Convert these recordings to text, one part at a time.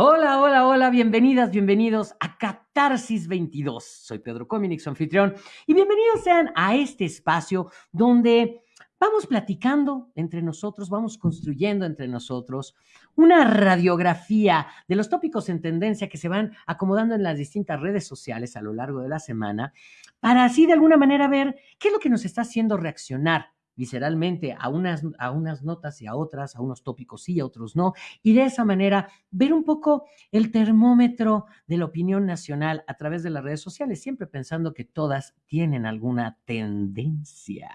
Hola, hola, hola, bienvenidas, bienvenidos a Catarsis 22. Soy Pedro Cominix, anfitrión, y bienvenidos sean a este espacio donde vamos platicando entre nosotros, vamos construyendo entre nosotros una radiografía de los tópicos en tendencia que se van acomodando en las distintas redes sociales a lo largo de la semana, para así de alguna manera ver qué es lo que nos está haciendo reaccionar visceralmente a unas, a unas notas y a otras, a unos tópicos sí, a otros no, y de esa manera ver un poco el termómetro de la opinión nacional a través de las redes sociales, siempre pensando que todas tienen alguna tendencia.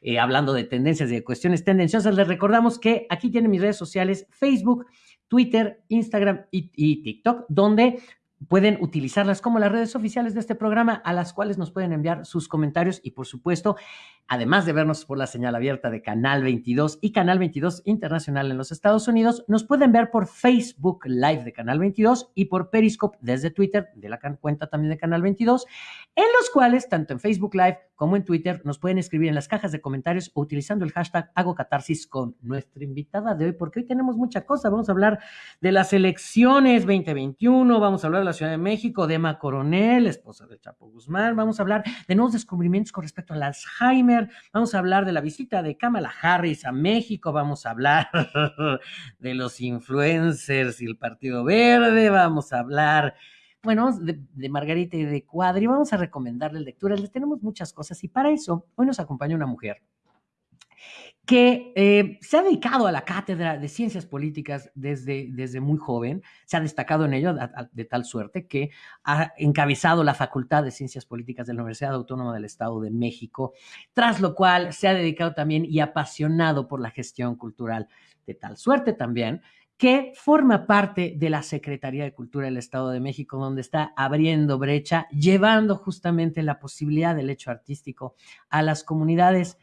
Eh, hablando de tendencias y de cuestiones tendenciosas, les recordamos que aquí tienen mis redes sociales, Facebook, Twitter, Instagram y, y TikTok, donde pueden utilizarlas como las redes oficiales de este programa a las cuales nos pueden enviar sus comentarios y por supuesto, además de vernos por la señal abierta de Canal 22 y Canal 22 Internacional en los Estados Unidos, nos pueden ver por Facebook Live de Canal 22 y por Periscope desde Twitter de la cuenta también de Canal 22, en los cuales tanto en Facebook Live como en Twitter nos pueden escribir en las cajas de comentarios o utilizando el hashtag hago catarsis con nuestra invitada de hoy, porque hoy tenemos mucha cosa. Vamos a hablar de las elecciones 2021, vamos a hablar de la Ciudad de México, de Emma Coronel, esposa de Chapo Guzmán, vamos a hablar de nuevos descubrimientos con respecto al Alzheimer, vamos a hablar de la visita de Kamala Harris a México, vamos a hablar de los influencers y el Partido Verde, vamos a hablar bueno, de, Margarita y de Cuadri, vamos a recomendarles lecturas, les tenemos muchas cosas y para eso hoy nos acompaña una mujer que eh, se ha dedicado a la cátedra de ciencias políticas desde, desde muy joven, se ha destacado en ello de tal suerte que ha encabezado la Facultad de Ciencias Políticas de la Universidad Autónoma del Estado de México, tras lo cual se ha dedicado también y apasionado por la gestión cultural, de tal suerte también que forma parte de la Secretaría de Cultura del Estado de México, donde está abriendo brecha, llevando justamente la posibilidad del hecho artístico a las comunidades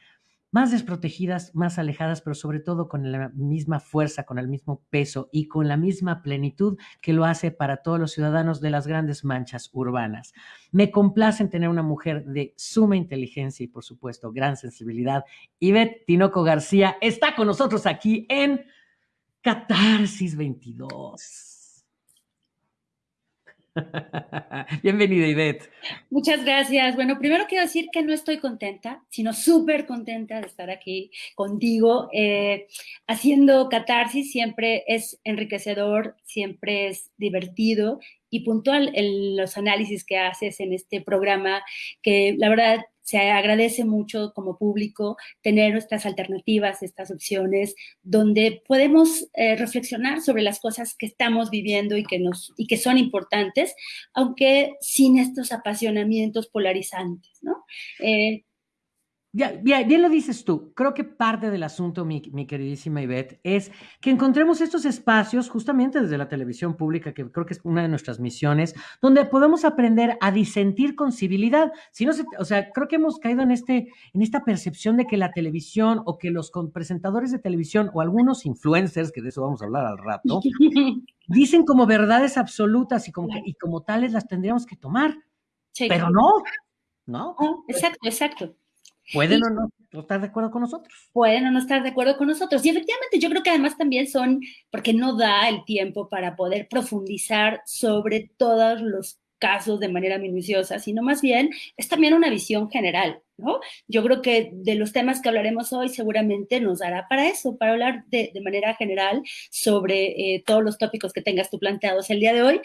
más desprotegidas, más alejadas, pero sobre todo con la misma fuerza, con el mismo peso y con la misma plenitud que lo hace para todos los ciudadanos de las grandes manchas urbanas. Me complace en tener una mujer de suma inteligencia y, por supuesto, gran sensibilidad. Ivette Tinoco García está con nosotros aquí en Catarsis 22. Bienvenida, Ivette. Muchas gracias. Bueno, primero quiero decir que no estoy contenta, sino súper contenta de estar aquí contigo. Eh, haciendo catarsis siempre es enriquecedor, siempre es divertido y puntual en los análisis que haces en este programa, que la verdad se agradece mucho como público tener nuestras alternativas, estas opciones, donde podemos eh, reflexionar sobre las cosas que estamos viviendo y que, nos, y que son importantes, aunque sin estos apasionamientos polarizantes, ¿no? Eh, ya, bien, lo dices tú. Creo que parte del asunto, mi, queridísima Ivette, es que encontremos estos espacios justamente desde la televisión pública, que creo que es una de nuestras misiones, donde podemos aprender a disentir con civilidad. Si no o sea, creo que hemos caído en, este, en esta percepción de que la televisión o que los presentadores de televisión o algunos influencers, que de eso vamos a hablar al rato, dicen como verdades absolutas y como, y como tales las tendríamos que tomar. Pero no, ¿no? Exacto, exacto. Pueden o no estar de acuerdo con nosotros. Pueden o no estar de acuerdo con nosotros. Y efectivamente yo creo que además también son, porque no da el tiempo para poder profundizar sobre todos los casos de manera minuciosa, sino más bien es también una visión general, ¿no? Yo creo que de los temas que hablaremos hoy seguramente nos dará para eso, para hablar de, manera general sobre eh, todos los tópicos que tengas tú planteados el día de hoy.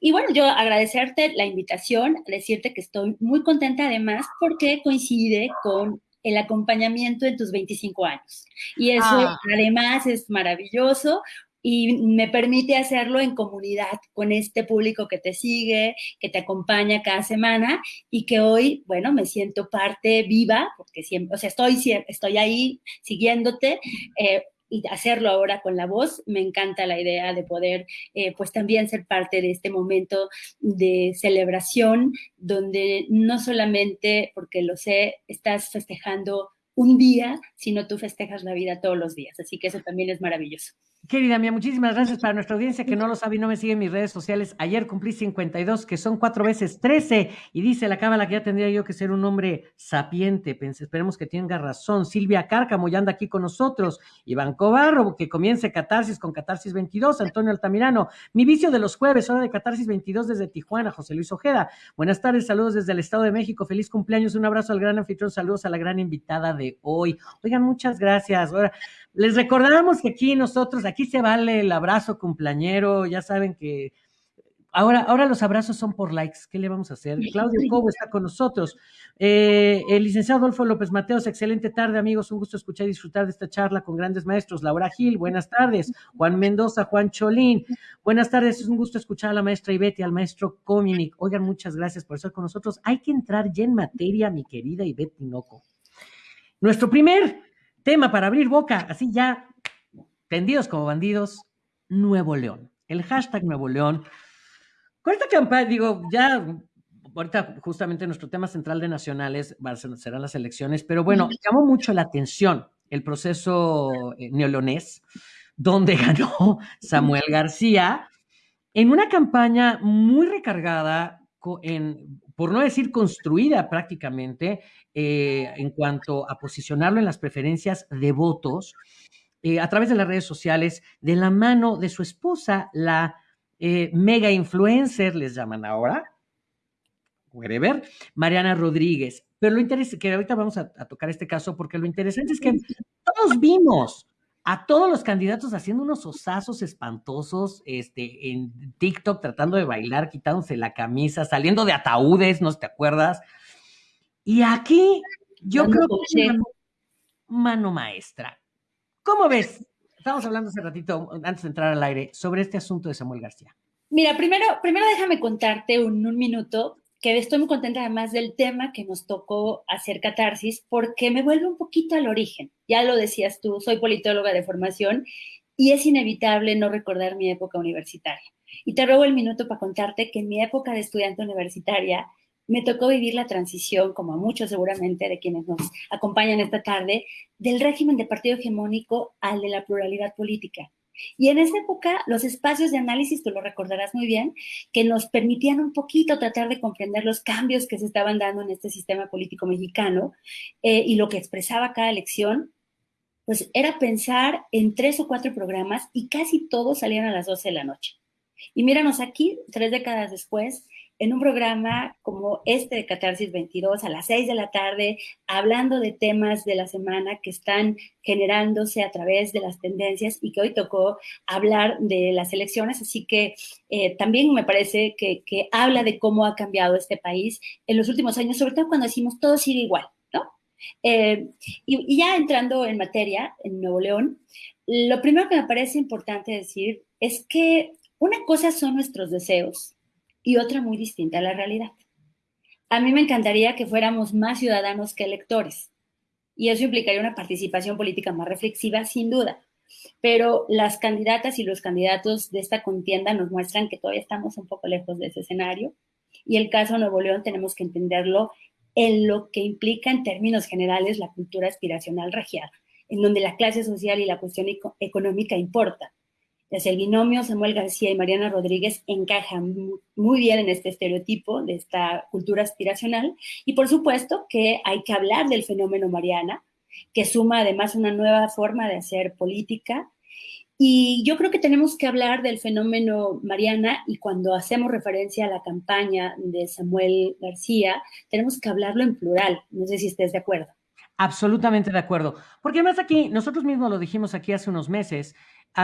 Y bueno, yo agradecerte la invitación, decirte que estoy muy contenta además porque coincide con el acompañamiento en tus 25 años. Y eso ah. además es maravilloso y me permite hacerlo en comunidad con este público que te sigue, que te acompaña cada semana y que hoy, bueno, me siento parte viva, porque siempre, o sea, estoy, estoy ahí siguiéndote. Eh, y hacerlo ahora con la voz. Me encanta la idea de poder, eh, pues también ser parte de este momento de celebración, donde no solamente, porque lo sé, estás festejando un día, sino tú festejas la vida todos los días. Así que eso también es maravilloso. Querida mía, muchísimas gracias para nuestra audiencia que no lo sabe y no me sigue en mis redes sociales. Ayer cumplí 52, que son cuatro veces 13, y dice la cábala que ya tendría yo que ser un hombre sapiente. esperemos que tenga razón. Silvia Cárcamo ya anda aquí con nosotros. Iván Cobarro, que comience Catarsis con Catarsis 22. Antonio Altamirano, mi vicio de los jueves, hora de Catarsis 22 desde Tijuana. José Luis Ojeda, buenas tardes, saludos desde el Estado de México. Feliz cumpleaños, un abrazo al gran anfitrión, saludos a la gran invitada de hoy. Oigan, muchas gracias. Ahora, les recordamos que aquí nosotros, aquí se vale el abrazo cumpleañero, ya saben que ahora, ahora los abrazos son por likes, ¿qué le vamos a hacer? Claudio Cobo está con nosotros. Eh, el licenciado Adolfo López Mateos, excelente tarde amigos, un gusto escuchar y disfrutar de esta charla con grandes maestros. Laura Gil, buenas tardes. Juan Mendoza, Juan Cholín, buenas tardes, es un gusto escuchar a la maestra Ivette y al maestro Cominic. Oigan, muchas gracias por estar con nosotros. Hay que entrar ya en materia, mi querida Ivette Tinoco. Nuestro primer Tema para abrir boca, así ya, tendidos como bandidos, Nuevo León. El hashtag Nuevo León. Con esta campaña, digo, ya, ahorita justamente nuestro tema central de nacionales serán las elecciones, pero bueno, llamó mucho la atención el proceso eh, neolonés, donde ganó Samuel García en una campaña muy recargada en, por no decir construida prácticamente, eh, en cuanto a posicionarlo en las preferencias de votos eh, a través de las redes sociales, de la mano de su esposa, la eh, mega influencer, les llaman ahora, Mariana Rodríguez. Pero lo interesante, que ahorita vamos a, tocar este caso, porque lo interesante es que todos vimos a todos los candidatos haciendo unos osazos espantosos este, en TikTok, tratando de bailar, quitándose la camisa, saliendo de ataúdes, ¿no te acuerdas? Y aquí yo creo que es mano maestra. ¿Cómo ves? Estamos hablando hace ratito, antes de entrar al aire, sobre este asunto de Samuel García. Mira, primero, primero déjame contarte un, un minuto que estoy muy contenta además del tema que nos tocó hacer catarsis, porque me vuelve un poquito al origen. Ya lo decías tú, soy politóloga de formación y es inevitable no recordar mi época universitaria. Y te robo el minuto para contarte que en mi época de estudiante universitaria me tocó vivir la transición, como a muchos seguramente de quienes nos acompañan esta tarde, del régimen de partido hegemónico al de la pluralidad política. Y en esa época, los espacios de análisis, tú lo recordarás muy bien, que nos permitían un poquito tratar de comprender los cambios que se estaban dando en este sistema político mexicano eh, y lo que expresaba cada elección, pues era pensar en tres o cuatro programas y casi todos salían a las 12 de la noche. Y míranos aquí, tres décadas después, en un programa como este de Catarsis 22 a las 6 de la tarde, hablando de temas de la semana que están generándose a través de las tendencias y que hoy tocó hablar de las elecciones. Así que eh, también me parece que, habla de cómo ha cambiado este país en los últimos años, sobre todo cuando decimos todo sigue igual. Eh, y, y ya entrando en materia, en Nuevo León, lo primero que me parece importante decir es que una cosa son nuestros deseos y otra muy distinta a la realidad. A mí me encantaría que fuéramos más ciudadanos que electores y eso implicaría una participación política más reflexiva, sin duda. Pero las candidatas y los candidatos de esta contienda nos muestran que todavía estamos un poco lejos de ese escenario y el caso Nuevo León tenemos que entenderlo en lo que implica en términos generales la cultura aspiracional regiada, en donde la clase social y la cuestión económica el binomio Samuel García y Mariana Rodríguez encajan muy bien en este estereotipo de esta cultura aspiracional. Y por supuesto que hay que hablar del fenómeno Mariana, que suma además una nueva forma de hacer política. Y yo creo que tenemos que hablar del fenómeno Mariana y cuando hacemos referencia a la campaña de Samuel García, tenemos que hablarlo en plural. No sé si estés de acuerdo. Absolutamente de acuerdo. Porque además aquí, nosotros mismos lo dijimos aquí hace unos meses,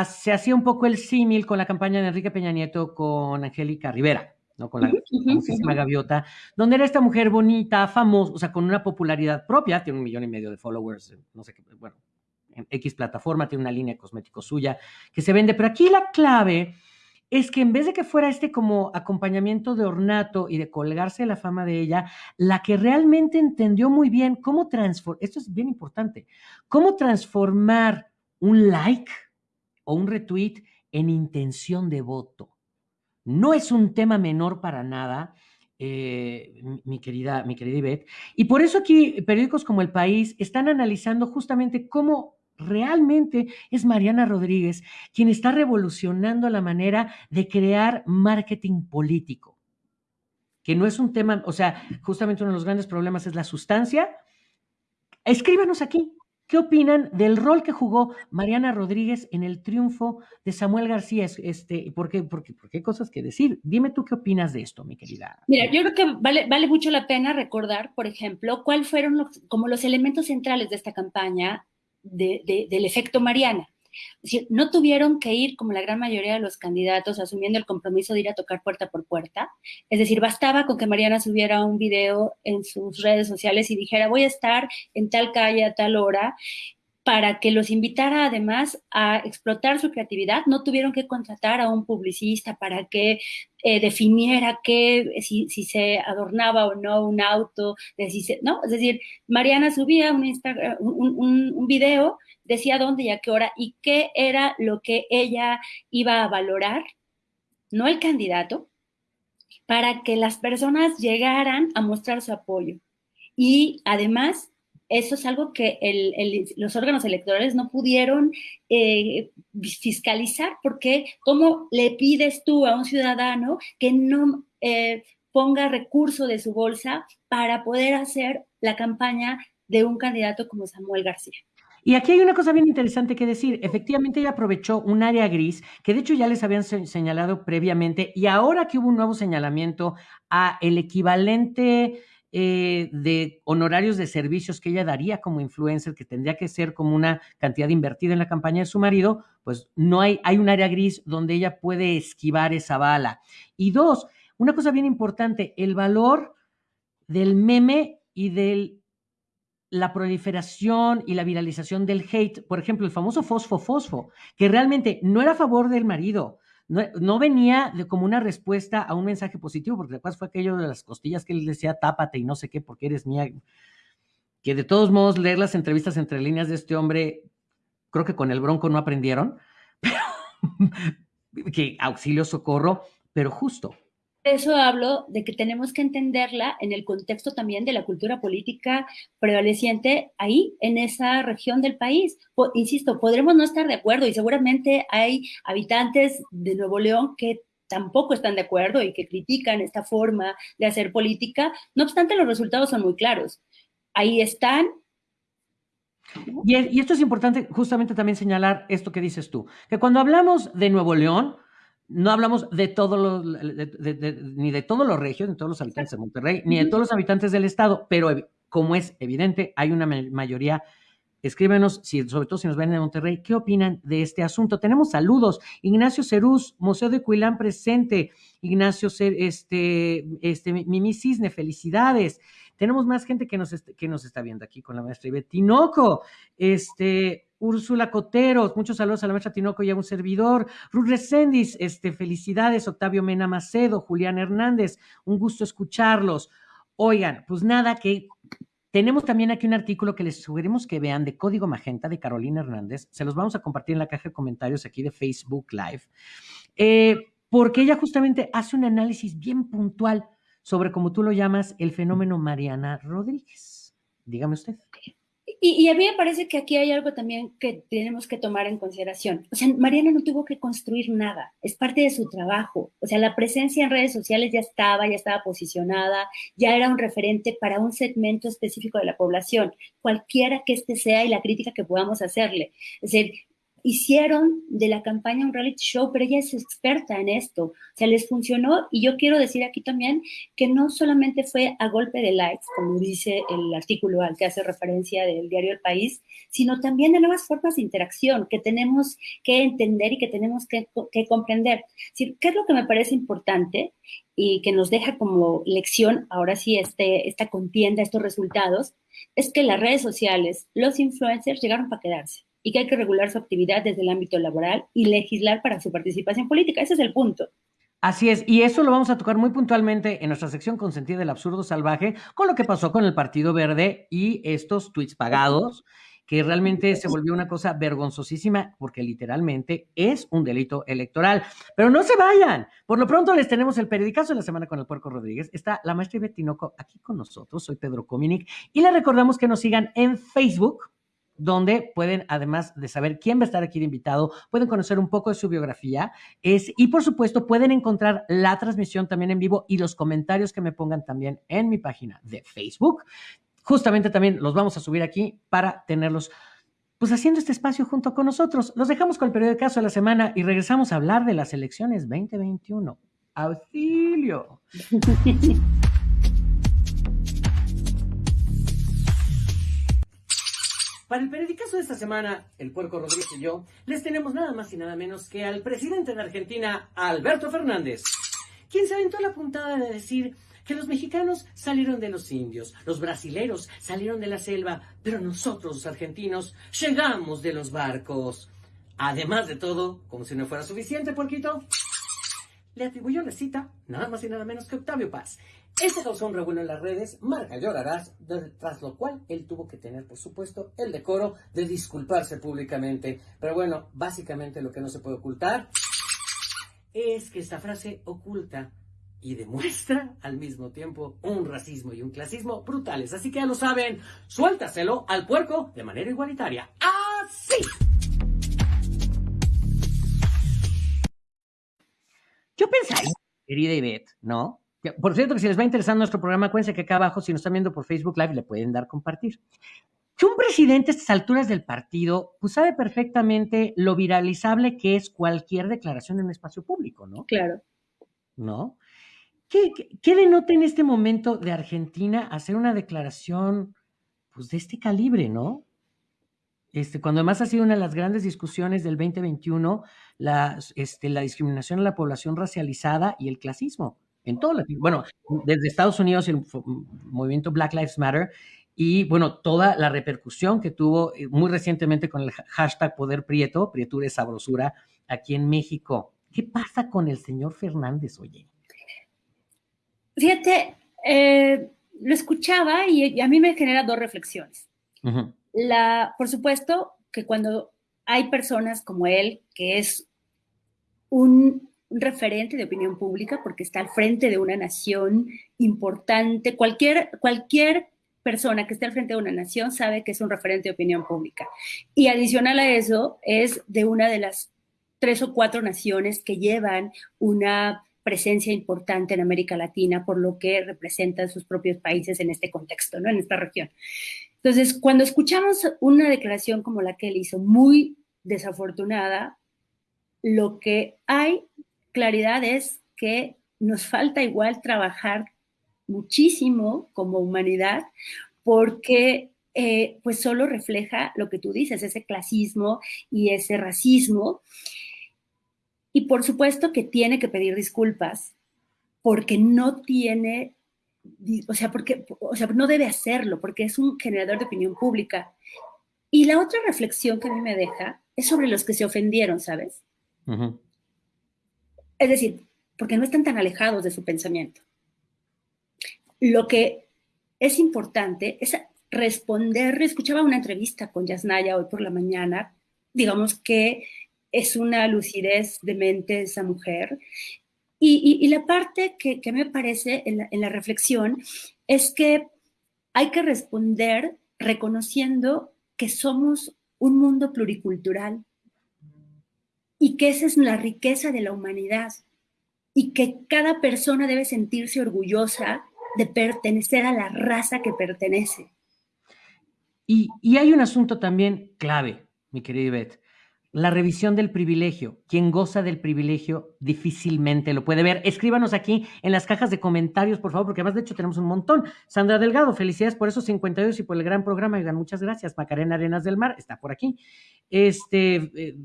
se hacía un poco el símil con la campaña de Enrique Peña Nieto con Angélica Rivera, ¿no? Con la famosísima gaviota, donde era esta mujer bonita, famosa, o sea, con una popularidad propia, tiene un millón y medio de followers, no sé qué, bueno, en X plataforma, tiene una línea de cosméticos suya que se vende, pero aquí la clave es que en vez de que fuera este como acompañamiento de ornato y de colgarse la fama de ella, la que realmente entendió muy bien cómo transformar, esto es bien importante, cómo transformar un like, o un retweet en intención de voto. No es un tema menor para nada eh, mi, querida, mi querida Ivette. Y por eso aquí periódicos como El País están analizando justamente cómo realmente es Mariana Rodríguez quien está revolucionando la manera de crear marketing político, que no es un tema, o sea, justamente uno de los grandes problemas es la sustancia. Escríbanos aquí, ¿Qué opinan del rol que jugó Mariana Rodríguez en el triunfo de Samuel García? Este, ¿por, qué, porque, porque hay cosas que decir. Dime tú qué opinas de esto, mi querida. Mira, yo creo que vale, vale mucho la pena recordar, por ejemplo, cuáles fueron los, como los elementos centrales de esta campaña de, del efecto Mariana. Es no tuvieron que ir, como la gran mayoría de los candidatos, asumiendo el compromiso de ir a tocar puerta por puerta. Es decir, bastaba con que Mariana subiera un video en sus redes sociales y dijera, voy a estar en tal calle a tal hora, para que los invitara además a explotar su creatividad. No tuvieron que contratar a un publicista para que eh, definiera que, si, se adornaba o no un auto, ¿no? Es decir, Mariana subía un, Instagram, un video decía dónde y a qué hora y qué era lo que ella iba a valorar, no el candidato, para que las personas llegaran a mostrar su apoyo. Y además, eso es algo que los órganos electorales no pudieron eh, fiscalizar, porque ¿cómo le pides tú a un ciudadano que no eh, ponga recurso de su bolsa para poder hacer la campaña de un candidato como Samuel García? Y aquí hay una cosa bien interesante que decir. Efectivamente, ella aprovechó un área gris que de hecho ya les habían señalado previamente y ahora que hubo un nuevo señalamiento a el equivalente eh, de honorarios de servicios que ella daría como influencer, que tendría que ser como una cantidad invertida en la campaña de su marido, pues no hay, hay un área gris donde ella puede esquivar esa bala. Y dos, una cosa bien importante, el valor del meme y del la proliferación y la viralización del hate, por ejemplo, el famoso fosfo fosfo, que realmente no era a favor del marido, no, venía de, como una respuesta a un mensaje positivo, porque después fue aquello de las costillas que él decía, tápate y no sé qué, porque eres mía. Que de todos modos, leer las entrevistas entre líneas de este hombre, creo que con el bronco no aprendieron, pero que auxilio, socorro, pero justo, eso hablo de que tenemos que entenderla en el contexto también de la cultura política prevaleciente ahí, en esa región del país. insisto, podremos no estar de acuerdo y seguramente hay habitantes de Nuevo León que tampoco están de acuerdo y que critican esta forma de hacer política. No obstante, los resultados son muy claros. Ahí están. Y esto es importante justamente también señalar esto que dices tú, que cuando hablamos de Nuevo León, no hablamos de todos los, ni de todos los regios, ni de todos los habitantes de Monterrey, ni de todos los habitantes del estado, pero como es evidente, hay una mayoría. Escríbenos, si, sobre todo si nos ven en Monterrey, ¿qué opinan de este asunto? Tenemos saludos. Ignacio Cerús, Museo de Cuilán presente. Ignacio, este, este, Mimi Cisne, felicidades. Tenemos más gente que nos, que nos está viendo aquí con la maestra Ivette Tinoco. Este, Úrsula Coteros, muchos saludos a la maestra Tinoco y a un servidor. Ruth Resendis, este, felicidades. Octavio Mena Macedo, Julián Hernández, un gusto escucharlos. Oigan, pues nada, que tenemos también aquí un artículo que les sugerimos que vean de Código Magenta de Carolina Hernández. Se los vamos a compartir en la caja de comentarios aquí de Facebook Live. Eh, porque ella justamente hace un análisis bien puntual sobre, como tú lo llamas, el fenómeno Mariana Rodríguez. Dígame usted. Y, a mí me parece que aquí hay algo también que tenemos que tomar en consideración. O sea, Mariana no tuvo que construir nada, es parte de su trabajo. O sea, la presencia en redes sociales ya estaba, ya estaba posicionada, ya era un referente para un segmento específico de la población, cualquiera que este sea y la crítica que podamos hacerle. Es decir, hicieron de la campaña un reality show, pero ella es experta en esto. O sea, les funcionó y yo quiero decir aquí también que no solamente fue a golpe de likes, como dice el artículo al que hace referencia del diario El País, sino también de nuevas formas de interacción que tenemos que entender y que tenemos que, comprender. ¿Qué es lo que me parece importante y que nos deja como lección ahora sí este, esta contienda, estos resultados? Es que las redes sociales, los influencers llegaron para quedarse y que hay que regular su actividad desde el ámbito laboral y legislar para su participación política. Ese es el punto. Así es, y eso lo vamos a tocar muy puntualmente en nuestra sección consentida del absurdo salvaje, con lo que pasó con el Partido Verde y estos tweets pagados que realmente se volvió una cosa vergonzosísima porque literalmente es un delito electoral. Pero no se vayan. Por lo pronto les tenemos el periodicazo de la semana con el Puerco Rodríguez. Está la maestra Betinoco aquí con nosotros. Soy Pedro Cominic y les recordamos que nos sigan en Facebook donde pueden, además de saber quién va a estar aquí de invitado, pueden conocer un poco de su biografía es, y por supuesto pueden encontrar la transmisión también en vivo y los comentarios que me pongan también en mi página de Facebook. Justamente también los vamos a subir aquí para tenerlos pues haciendo este espacio junto con nosotros. Los dejamos con el periodo de caso de la semana y regresamos a hablar de las elecciones 2021. Auxilio. Para el periodicazo de esta semana, el Puerco Rodríguez y yo, les tenemos nada más y nada menos que al presidente de Argentina, Alberto Fernández, quien se aventó la puntada de decir que los mexicanos salieron de los indios, los brasileros salieron de la selva, pero nosotros los argentinos llegamos de los barcos. Además de todo, como si no fuera suficiente, Porquito, le atribuyó la cita nada más y nada menos que Octavio Paz, este causó un revuelo en las redes, marca llorarás, tras lo cual él tuvo que tener, por supuesto, el decoro de disculparse públicamente. Pero bueno, básicamente lo que no se puede ocultar es que esta frase oculta y demuestra al mismo tiempo un racismo y un clasismo brutales. Así que ya lo saben, suéltaselo al puerco de manera igualitaria. ¡Así! Yo pensaría, querida Ivette, ¿no? Por cierto, que si les va a interesar nuestro programa, acuérdense que acá abajo, si nos están viendo por Facebook Live, le pueden dar compartir. Que un presidente a estas alturas del partido, pues sabe perfectamente lo viralizable que es cualquier declaración en un espacio público, ¿no? Claro. ¿No? ¿Qué, qué, denota en este momento de Argentina hacer una declaración, pues, de este calibre, ¿no? Este, cuando además ha sido una de las grandes discusiones del 2021, la, este, la discriminación a la población racializada y el clasismo en todo Latino, bueno, desde Estados Unidos el movimiento Black Lives Matter y bueno, toda la repercusión que tuvo eh, muy recientemente con el hashtag Poder Prieto, Prietura es Sabrosura, aquí en México. ¿Qué pasa con el señor Fernández, oye? Fíjate, eh, lo escuchaba y, a mí me genera dos reflexiones. La, por supuesto que cuando hay personas como él, que es un un referente de opinión pública porque está al frente de una nación importante. Cualquier, cualquier persona que esté al frente de una nación sabe que es un referente de opinión pública. Y adicional a eso, es de una de las tres o cuatro naciones que llevan una presencia importante en América Latina, por lo que representan sus propios países en este contexto, ¿no? en esta región. Entonces, cuando escuchamos una declaración como la que él hizo, muy desafortunada, lo que hay claridad es que nos falta igual trabajar muchísimo como humanidad porque eh, pues solo refleja lo que tú dices, ese clasismo y ese racismo. Y por supuesto que tiene que pedir disculpas porque no tiene, o sea, porque, o sea, no debe hacerlo porque es un generador de opinión pública. Y la otra reflexión que a mí me deja es sobre los que se ofendieron, ¿sabes? Es decir, porque no están tan alejados de su pensamiento. Lo que es importante es responder. Escuchaba una entrevista con Yasnaya hoy por la mañana. Digamos que es una lucidez de mente esa mujer. Y, la parte que, me parece en la, en la reflexión es que hay que responder reconociendo que somos un mundo pluricultural, y que esa es la riqueza de la humanidad y que cada persona debe sentirse orgullosa de pertenecer a la raza que pertenece. Y, y hay un asunto también clave, mi querida Ivette, la revisión del privilegio. Quien goza del privilegio difícilmente lo puede ver. Escríbanos aquí en las cajas de comentarios, por favor, porque además de hecho tenemos un montón. Sandra Delgado, felicidades por esos 52 y por el gran programa. Muchas gracias. Macarena Arenas del Mar está por aquí. Este, eh,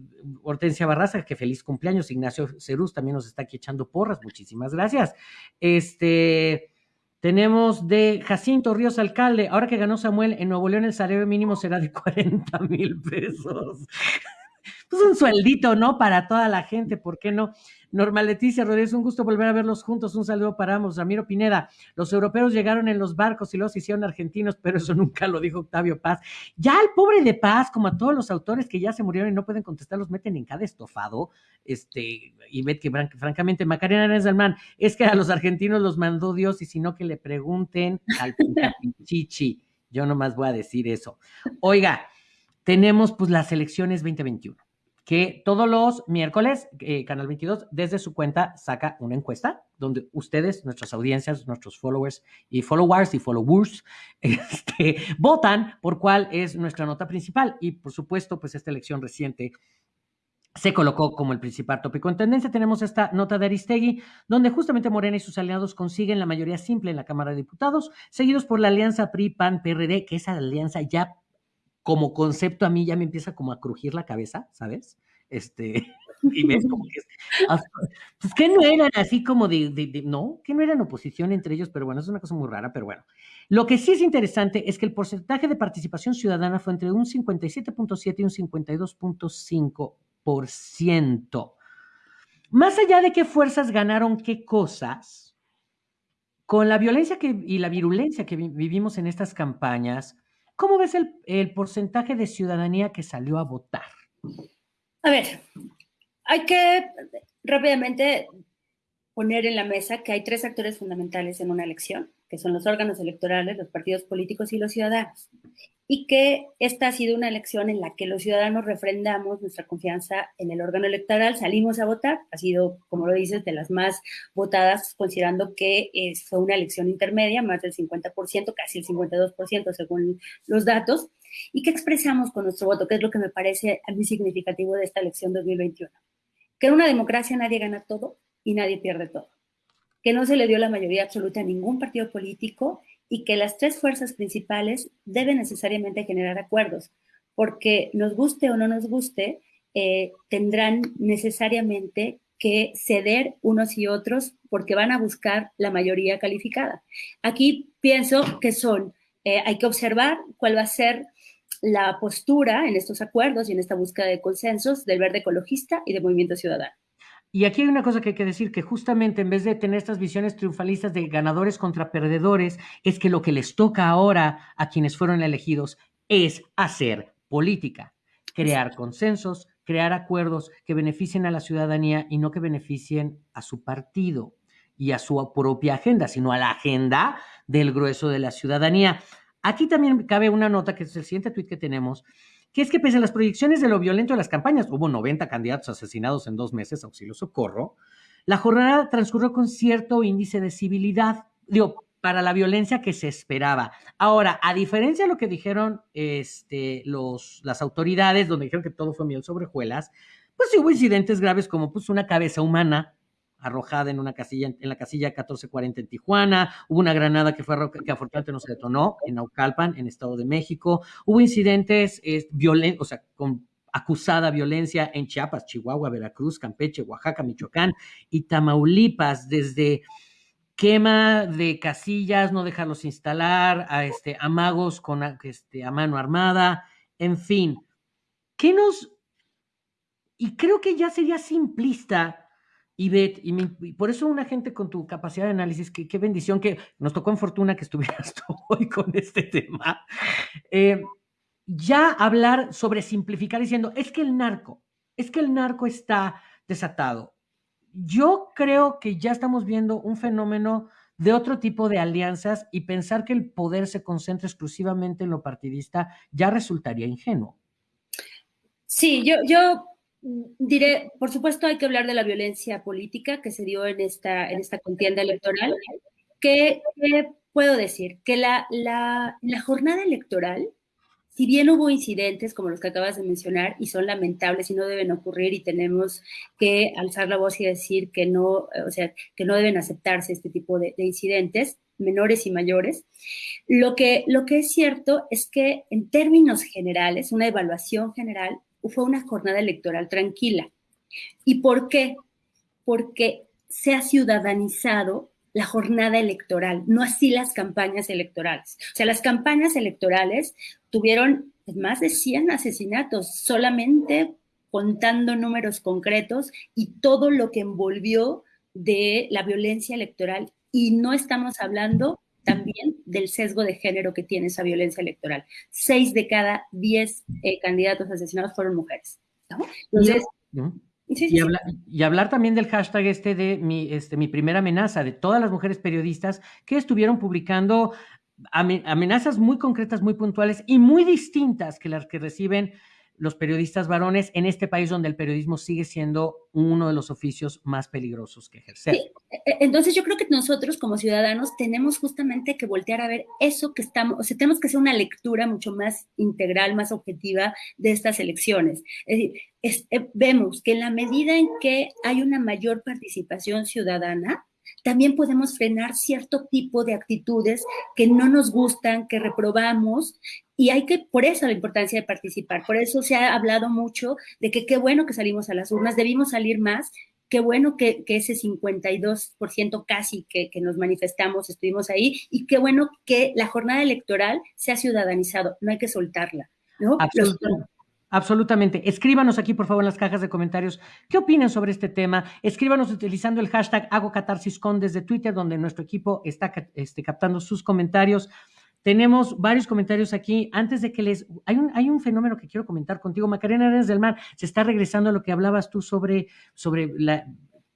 Hortensia Barraza, que feliz cumpleaños. Ignacio Cerús también nos está aquí echando porras. Muchísimas gracias. Este. Tenemos de Jacinto Ríos Alcalde, ahora que ganó Samuel en Nuevo León el salario mínimo será de 40 mil pesos. Pues un sueldito, ¿no? Para toda la gente, ¿por qué no? Norma Leticia Rodríguez, un gusto volver a verlos juntos. Un saludo para ambos. Ramiro Pineda, los europeos llegaron en los barcos y los hicieron argentinos, pero eso nunca lo dijo Octavio Paz. Ya el pobre de Paz, como a todos los autores que ya se murieron y no pueden contestar, los meten en cada estofado. Este, y ve que francamente, Macarena Arenas es que a los argentinos los mandó Dios y si no que le pregunten al Chichi. Yo nomás voy a decir eso. Oiga, tenemos pues las elecciones 2021 que todos los miércoles, eh, Canal 22, desde su cuenta saca una encuesta donde ustedes, nuestras audiencias, nuestros followers y followers y followers, este, votan por cuál es nuestra nota principal. Y por supuesto, pues esta elección reciente se colocó como el principal tópico. En tendencia tenemos esta nota de Aristegui, donde justamente Morena y sus aliados consiguen la mayoría simple en la Cámara de Diputados, seguidos por la alianza PRI-PAN-PRD, que esa alianza ya como concepto a mí ya me empieza como a crujir la cabeza, ¿sabes? Este, y ves como que es, pues que no eran así como de, no, que no eran oposición entre ellos, pero bueno, es una cosa muy rara, pero bueno. Lo que sí es interesante es que el porcentaje de participación ciudadana fue entre un 57.7 y un 52.5%. Más allá de qué fuerzas ganaron qué cosas, con la violencia que, y la virulencia que vivimos en estas campañas, ¿Cómo ves el, porcentaje de ciudadanía que salió a votar? A ver, hay que rápidamente poner en la mesa que hay tres actores fundamentales en una elección, que son los órganos electorales, los partidos políticos y los ciudadanos y que esta ha sido una elección en la que los ciudadanos refrendamos nuestra confianza en el órgano electoral, salimos a votar, ha sido, como lo dices, de las más votadas, considerando que fue una elección intermedia, más del 50%, casi el 52% según los datos, y que expresamos con nuestro voto, que es lo que me parece muy significativo de esta elección 2021. Que en una democracia nadie gana todo y nadie pierde todo. Que no se le dio la mayoría absoluta a ningún partido político y que las tres fuerzas principales deben necesariamente generar acuerdos, porque nos guste o no nos guste, eh, tendrán necesariamente que ceder unos y otros porque van a buscar la mayoría calificada. Aquí pienso que son, eh, hay que observar cuál va a ser la postura en estos acuerdos y en esta búsqueda de consensos del verde ecologista y del movimiento ciudadano. Y aquí hay una cosa que hay que decir, que justamente en vez de tener estas visiones triunfalistas de ganadores contra perdedores, es que lo que les toca ahora a quienes fueron elegidos es hacer política, crear consensos, crear acuerdos que beneficien a la ciudadanía y no que beneficien a su partido y a su propia agenda, sino a la agenda del grueso de la ciudadanía. Aquí también cabe una nota, que es el siguiente tuit que tenemos, que es que pese a las proyecciones de lo violento de las campañas, hubo 90 candidatos asesinados en dos meses, auxilio socorro, la jornada transcurrió con cierto índice de civilidad, digo, para la violencia que se esperaba. Ahora, a diferencia de lo que dijeron este, los, las autoridades, donde dijeron que todo fue miel sobre hojuelas, pues hubo incidentes graves como pues, una cabeza humana arrojada en una casilla, en la casilla 1440 en Tijuana, hubo una granada que fue que afortunadamente no se detonó en Naucalpan, en Estado de México, hubo incidentes eh, o sea, con acusada violencia en Chiapas, Chihuahua, Veracruz, Campeche, Oaxaca, Michoacán y Tamaulipas, desde quema de casillas, no dejarlos instalar, a este, amagos con este, a mano armada, en fin. ¿Qué nos... Y creo que ya sería simplista y, y, por eso una gente con tu capacidad de análisis, qué bendición que nos tocó en fortuna que estuvieras tú hoy con este tema. Eh, ya hablar sobre simplificar diciendo, es que el narco, es que el narco está desatado. Yo creo que ya estamos viendo un fenómeno de otro tipo de alianzas y pensar que el poder se concentra exclusivamente en lo partidista ya resultaría ingenuo. Sí, yo, yo Diré, por supuesto, hay que hablar de la violencia política que se dio en esta, en esta contienda electoral. ¿Qué, puedo decir? Que la, la, jornada electoral, si bien hubo incidentes como los que acabas de mencionar y son lamentables y no deben ocurrir y tenemos que alzar la voz y decir que no, o sea, que no deben aceptarse este tipo de, de incidentes, menores y mayores. Lo que, lo que es cierto es que en términos generales, una evaluación general, fue una jornada electoral tranquila. ¿Y por qué? Porque se ha ciudadanizado la jornada electoral, no así las campañas electorales. O sea, las campañas electorales tuvieron más de 100 asesinatos solamente contando números concretos y todo lo que envolvió de la violencia electoral. Y no estamos hablando también del sesgo de género que tiene esa violencia electoral. Seis de cada diez eh, candidatos asesinados fueron mujeres. Entonces, y, hablar también del hashtag este de mi, este, mi primera amenaza, de todas las mujeres periodistas que estuvieron publicando amenazas muy concretas, muy puntuales y muy distintas que las que reciben los periodistas varones en este país donde el periodismo sigue siendo uno de los oficios más peligrosos que ejercer. E, e, entonces yo creo que nosotros como ciudadanos tenemos justamente que voltear a ver eso que estamos, o sea, tenemos que hacer una lectura mucho más integral, más objetiva de estas elecciones. Es decir, eh, vemos que en la medida en que hay una mayor participación ciudadana, también podemos frenar cierto tipo de actitudes que no nos gustan, que reprobamos, y hay que, por eso la importancia de participar, por eso se ha hablado mucho de que qué bueno que salimos a las urnas, debimos salir más, qué bueno que, ese 52% casi que, que, nos manifestamos, estuvimos ahí, y qué bueno que la jornada electoral se ha ciudadanizado, no hay que soltarla. ¿no? Absolutamente. Escríbanos aquí, por favor, en las cajas de comentarios qué opinan sobre este tema. Escríbanos utilizando el hashtag Hago Catarsis Con desde Twitter, donde nuestro equipo está este, captando sus comentarios. Tenemos varios comentarios aquí. Antes de que les... Hay un, hay un fenómeno que quiero comentar contigo. Macarena Arenas del Mar, se está regresando a lo que hablabas tú sobre, sobre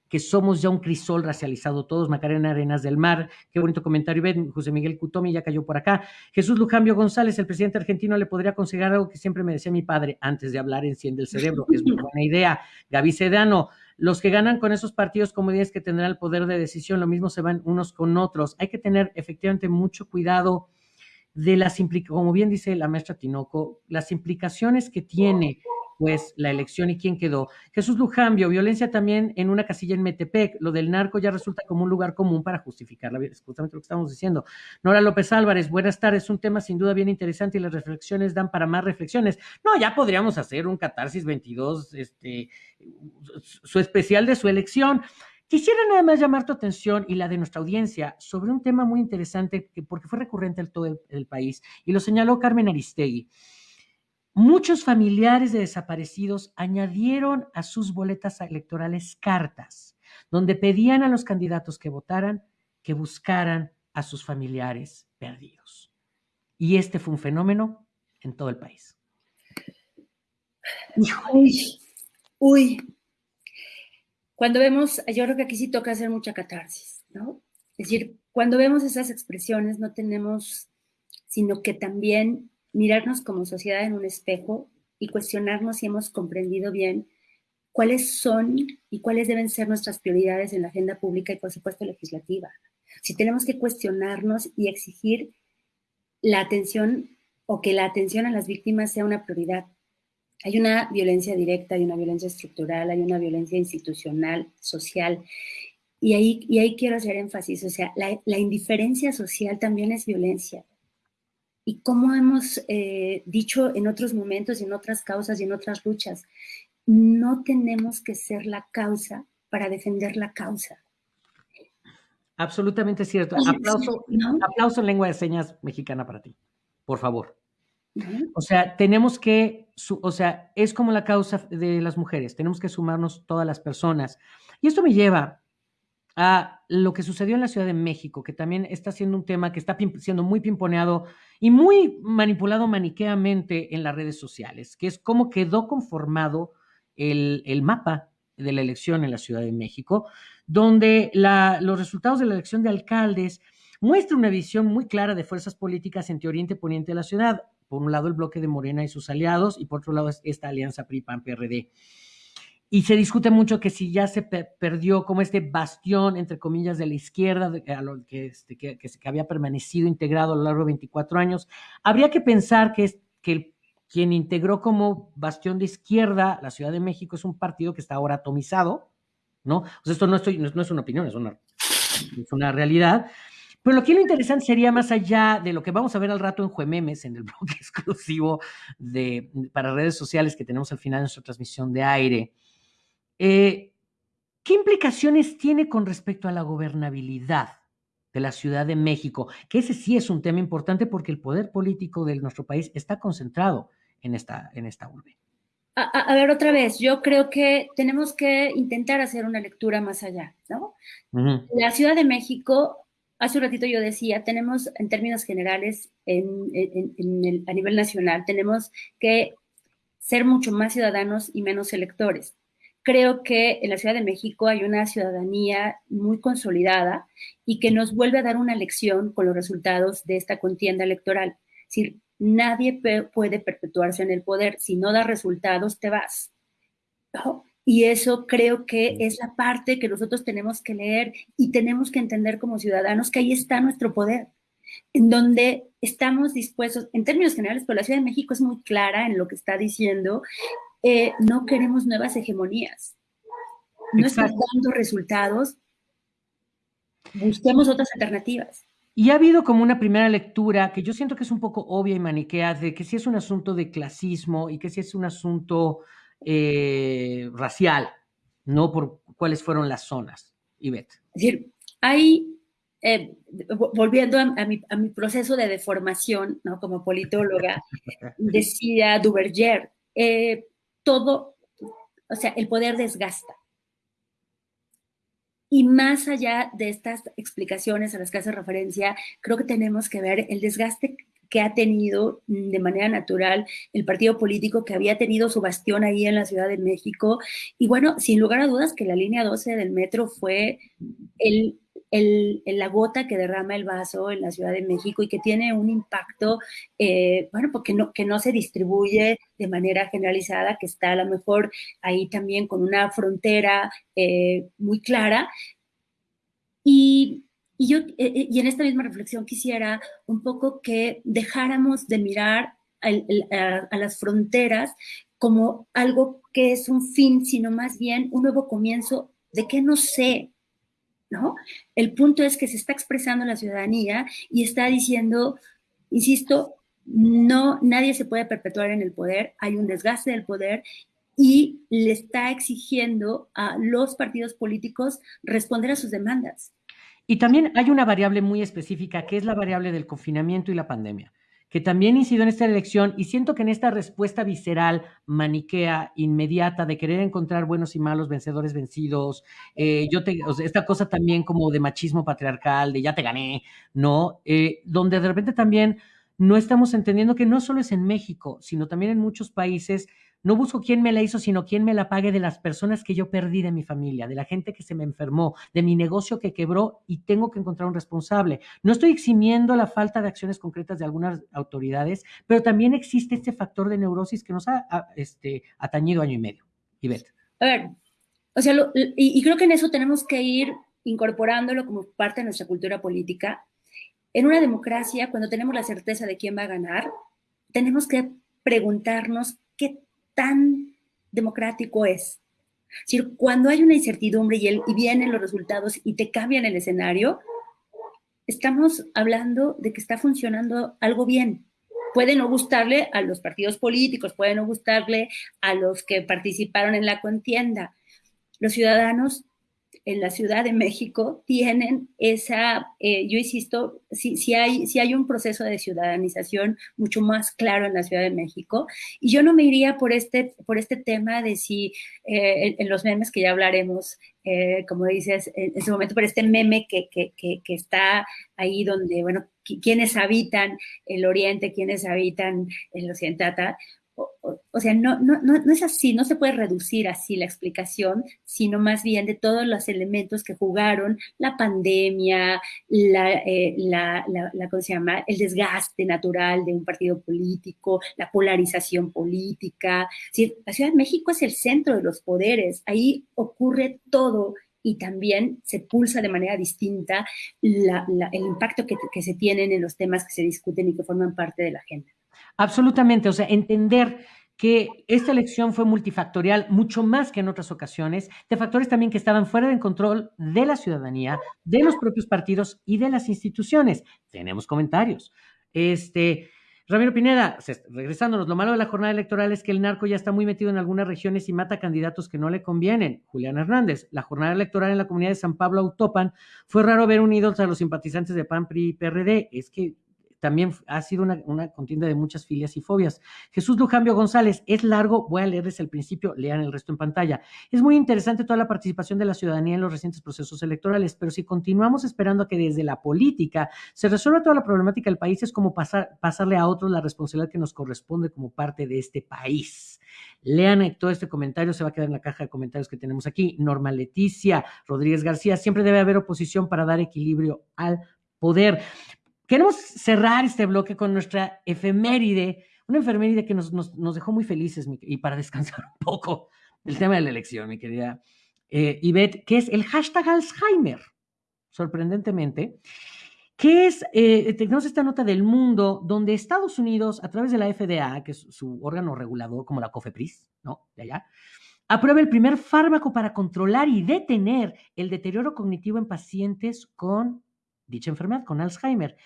que somos ya un crisol racializado todos, Macarena Arenas del Mar, qué bonito comentario, ven, José Miguel Cutomi ya cayó por acá, Jesús Lujambio González, el presidente argentino le podría aconsejar algo que siempre me decía mi padre, antes de hablar enciende el cerebro, es una buena idea, Gaby Sedano, los que ganan con esos partidos como dices que tendrán el poder de decisión, lo mismo se van unos con otros, hay que tener efectivamente mucho cuidado de las implicaciones, como bien dice la maestra Tinoco, las implicaciones que tiene pues la elección y quién quedó. Jesús Lujambio, violencia también en una casilla en Metepec. Lo del narco ya resulta como un lugar común para justificar la violencia, justamente lo que estamos diciendo. Nora López Álvarez, buenas tardes. Un tema sin duda bien interesante y las reflexiones dan para más reflexiones. No, ya podríamos hacer un catarsis 22, este, su especial de su elección. Quisiera nada más llamar tu atención y la de nuestra audiencia sobre un tema muy interesante que, porque fue recurrente en todo el país y lo señaló Carmen Aristegui. Muchos familiares de desaparecidos añadieron a sus boletas electorales cartas donde pedían a los candidatos que votaran que buscaran a sus familiares perdidos. Y este fue un fenómeno en todo el país. Uy, uy. Cuando vemos, yo creo que aquí sí toca hacer mucha catarsis, ¿no? Es decir, cuando vemos esas expresiones no tenemos sino que también mirarnos como sociedad en un espejo y cuestionarnos si hemos comprendido bien cuáles son y cuáles deben ser nuestras prioridades en la agenda pública y, por supuesto, legislativa. Si tenemos que cuestionarnos y exigir la atención o que la atención a las víctimas sea una prioridad. Hay una violencia directa, hay una violencia estructural, hay una violencia institucional, social. Y ahí, y ahí quiero hacer énfasis, o sea, la, la indiferencia social también es violencia y como hemos eh, dicho en otros momentos y en otras causas y en otras luchas, no tenemos que ser la causa para defender la causa. Absolutamente cierto. Aplauso, aplauso en lengua de señas mexicana para ti, por favor. O sea, tenemos que, o sea, es como la causa de las mujeres, tenemos que sumarnos todas las personas. Y esto me lleva a lo que sucedió en la Ciudad de México, que también está siendo un tema que está siendo muy pimponeado y muy manipulado maniqueamente en las redes sociales, que es cómo quedó conformado el, mapa de la elección en la Ciudad de México, donde los resultados de la elección de alcaldes muestran una visión muy clara de fuerzas políticas entre oriente y poniente de la ciudad. Por un lado, el bloque de Morena y sus aliados, y por otro lado, esta alianza PRI-PAN-PRD. Y se discute mucho que si ya se perdió como este bastión, entre comillas, de la izquierda, este, que, que, había permanecido integrado a lo largo de 24 años, habría que pensar que, es, que quien integró como bastión de izquierda la Ciudad de México es un partido que está ahora atomizado, ¿no? Esto no, estoy, no, es una opinión, es una, es una realidad. Pero lo que lo interesante sería más allá de lo que vamos a ver al rato en Juememes, en el blog exclusivo de, para redes sociales que tenemos al final de nuestra transmisión de aire, eh, ¿Qué implicaciones tiene con respecto a la gobernabilidad de la Ciudad de México? Que ese sí es un tema importante porque el poder político de nuestro país está concentrado en esta, en esta urbe. a, ver, otra vez, yo creo que tenemos que intentar hacer una lectura más allá, ¿no? La Ciudad de México, hace un ratito yo decía, tenemos en términos generales, a nivel nacional, tenemos que ser mucho más ciudadanos y menos electores. Creo que en la Ciudad de México hay una ciudadanía muy consolidada y que nos vuelve a dar una lección con los resultados de esta contienda electoral. Es decir, nadie puede perpetuarse en el poder. Si no da resultados, te vas. Y eso creo que es la parte que nosotros tenemos que leer y tenemos que entender como ciudadanos que ahí está nuestro poder, en donde estamos dispuestos, en términos generales, pero la Ciudad de México es muy clara en lo que está diciendo, eh, no queremos nuevas hegemonías. No están dando resultados, busquemos otras alternativas. Y ha habido como una primera lectura que yo siento que es un poco obvia y maniquea de que si es un asunto de clasismo y que si es un asunto eh, racial, no por cuáles fueron las zonas. Ivette. Es decir, hay, eh, volviendo a, mi, proceso de deformación, ¿no? Como politóloga, decía Duverger, eh, todo, o sea, el poder desgasta. Y más allá de estas explicaciones a las que hace referencia, creo que tenemos que ver el desgaste que ha tenido mm, de manera natural el partido político que había tenido su bastión ahí en la Ciudad de México. Y bueno, sin lugar a dudas que la línea 12 del metro fue el el, la gota que derrama el vaso en la Ciudad de México y que tiene un impacto, eh, bueno, porque no, que no se distribuye de manera generalizada, que está a lo mejor ahí también con una frontera eh, muy clara. Y, y yo, eh, y en esta misma reflexión quisiera un poco que dejáramos de mirar a, a las fronteras como algo que es un fin, sino más bien un nuevo comienzo de qué no sé, ¿no? El punto es que se está expresando la ciudadanía y está diciendo, insisto, no, nadie se puede perpetuar en el poder, hay un desgaste del poder y le está exigiendo a los partidos políticos responder a sus demandas. Y también hay una variable muy específica, que es la variable del confinamiento y la pandemia que también incidió en esta elección y siento que en esta respuesta visceral, maniquea, inmediata, de querer encontrar buenos y malos, vencedores, vencidos, eh, yo te, esta cosa también como de machismo patriarcal, de ya te gané, ¿no? Eh, donde de repente también no estamos entendiendo que no solo es en México, sino también en muchos países no busco quién me la hizo, sino quién me la pague de las personas que yo perdí de mi familia, de la gente que se me enfermó, de mi negocio que quebró y tengo que encontrar un responsable. No estoy eximiendo la falta de acciones concretas de algunas autoridades, pero también existe este factor de neurosis que nos ha, este, atañido año y medio. Ivette. A ver, o sea, y, y creo que en eso tenemos que ir incorporándolo como parte de nuestra cultura política. En una democracia, cuando tenemos la certeza de quién va a ganar, tenemos que preguntarnos qué democrático es. Cuando hay una incertidumbre y vienen los resultados y te cambian el escenario, estamos hablando de que está funcionando algo bien. Puede no gustarle a los partidos políticos, puede no gustarle a los que participaron en la contienda. Los ciudadanos en la Ciudad de México tienen esa, eh, yo insisto, si, hay, si hay un proceso de ciudadanización mucho más claro en la Ciudad de México, y yo no me iría por este, por este tema de si eh, en, los memes que ya hablaremos, eh, como dices, en, ese momento, por este meme que, que, que, está ahí donde, bueno, quienes habitan el Oriente, quienes habitan el Occidente, o, sea, no, no, no, es así, no se puede reducir así la explicación, sino más bien de todos los elementos que jugaron la pandemia, la, eh, la, la, ¿cómo se llama? El desgaste natural de un partido político, la polarización política. la Ciudad de México es el centro de los poderes, ahí ocurre todo y también se pulsa de manera distinta el impacto que se tienen en los temas que se discuten y que forman parte de la agenda. Absolutamente, o sea, entender que esta elección fue multifactorial mucho más que en otras ocasiones, de factores también que estaban fuera del control de la ciudadanía, de los propios partidos y de las instituciones. Tenemos comentarios. Este, Ramiro Pineda, regresándonos, lo malo de la jornada electoral es que el narco ya está muy metido en algunas regiones y mata candidatos que no le convienen. Julián Hernández, la jornada electoral en la comunidad de San Pablo Autopan fue raro ver unidos a los simpatizantes de PAN, PRI y PRD. Es que también ha sido una, contienda de muchas filias y fobias. Jesús Lujambio González, es largo, voy a leerles el principio, lean el resto en pantalla. Es muy interesante toda la participación de la ciudadanía en los recientes procesos electorales, pero si continuamos esperando a que desde la política se resuelva toda la problemática del país, es como pasar, pasarle a otros la responsabilidad que nos corresponde como parte de este país. Lean todo este comentario, se va a quedar en la caja de comentarios que tenemos aquí. Norma Leticia Rodríguez García, siempre debe haber oposición para dar equilibrio al poder. Queremos cerrar este bloque con nuestra efeméride, una efeméride que nos, dejó muy felices y para descansar un poco del tema de la elección, mi querida eh, que es el hashtag Alzheimer, sorprendentemente que es, eh, tenemos esta nota del mundo donde Estados Unidos, a través de la FDA, que es su órgano regulador, como la COFEPRIS, ¿no? De allá, aprueba el primer fármaco para controlar y detener el deterioro cognitivo en pacientes con dicha enfermedad, con Alzheimer.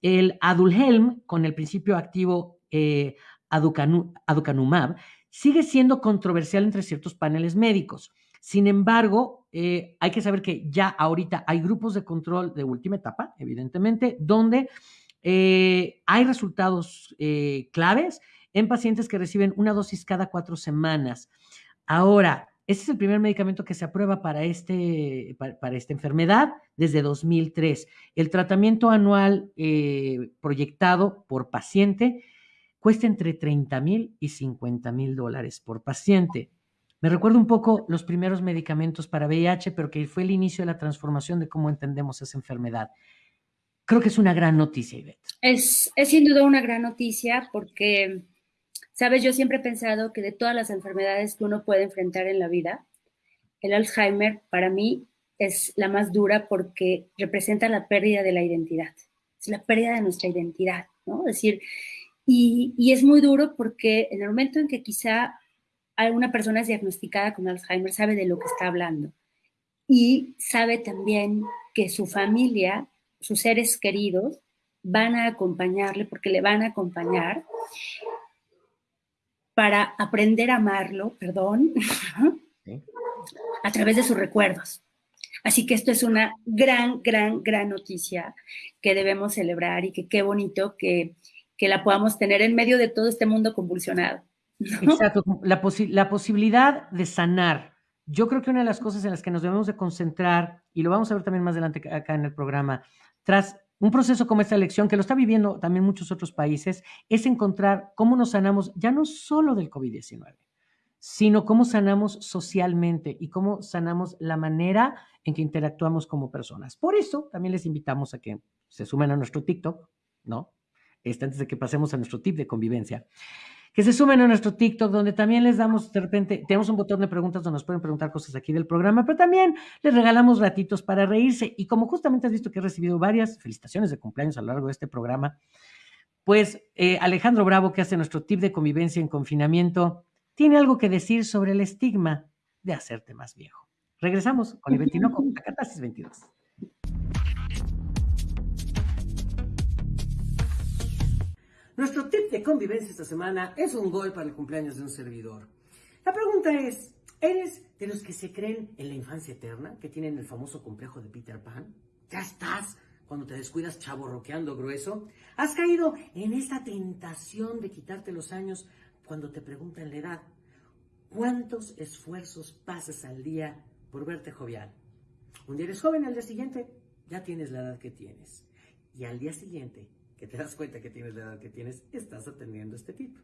El Adulhelm, con el principio activo eh, aducanumab, sigue siendo controversial entre ciertos paneles médicos. Sin embargo, eh, hay que saber que ya ahorita hay grupos de control de última etapa, evidentemente, donde eh, hay resultados claves en pacientes que reciben una dosis cada cuatro semanas. Ahora, este es el primer medicamento que se aprueba para, este, para, esta enfermedad desde 2003. El tratamiento anual proyectado por paciente cuesta entre 30 mil y 50 mil dólares por paciente. Me recuerdo un poco los primeros medicamentos para VIH, pero que fue el inicio de la transformación de cómo entendemos esa enfermedad. Creo que es una gran noticia, Ivette. Es, es sin duda una gran noticia porque, sabes, yo siempre he pensado que de todas las enfermedades que uno puede enfrentar en la vida, el Alzheimer para mí es la más dura porque representa la pérdida de la identidad, es la pérdida de nuestra identidad, ¿no? Es decir, y, es muy duro porque en el momento en que quizá una persona es diagnosticada con Alzheimer sabe de lo que está hablando y sabe también que su familia, sus seres queridos, van a acompañarle porque le van a acompañar para aprender a amarlo, perdón, a través de sus recuerdos. Así que esto es una gran, gran, gran noticia que debemos celebrar y que qué bonito que, que la podamos tener en medio de todo este mundo convulsionado. Exacto, la, la posibilidad de sanar. Yo creo que una de las cosas en las que nos debemos de concentrar, y lo vamos a ver también más adelante acá en el programa, tras un proceso como esta elección, que lo está viviendo también muchos otros países, es encontrar cómo nos sanamos ya no solo del COVID-19, sino cómo sanamos socialmente y cómo sanamos la manera en que interactuamos como personas. Por eso también les invitamos a que se sumen a nuestro TikTok, ¿no? Este, antes de que pasemos a nuestro tip de convivencia que se sumen a nuestro TikTok, donde también les damos de repente, tenemos un botón de preguntas donde nos pueden preguntar cosas aquí del programa, pero también les regalamos ratitos para reírse. Y como justamente has visto que he recibido varias felicitaciones de cumpleaños a lo largo de este programa, pues eh, Alejandro Bravo, que hace nuestro tip de convivencia en confinamiento, tiene algo que decir sobre el estigma de hacerte más viejo. Regresamos con el con Acatasis 22. Nuestro tip de convivencia esta semana es un gol para el cumpleaños de un servidor. La pregunta es, ¿eres de los que se creen en la infancia eterna, que tienen el famoso complejo de Peter Pan? ¿Ya estás cuando te descuidas chavo roqueando grueso? ¿Has caído en esta tentación de quitarte los años cuando te preguntan la edad? ¿Cuántos esfuerzos pasas al día por verte jovial? Un día eres joven, al día siguiente ya tienes la edad que tienes. Y al día siguiente que te das cuenta que tienes la edad que tienes, estás atendiendo este tipo.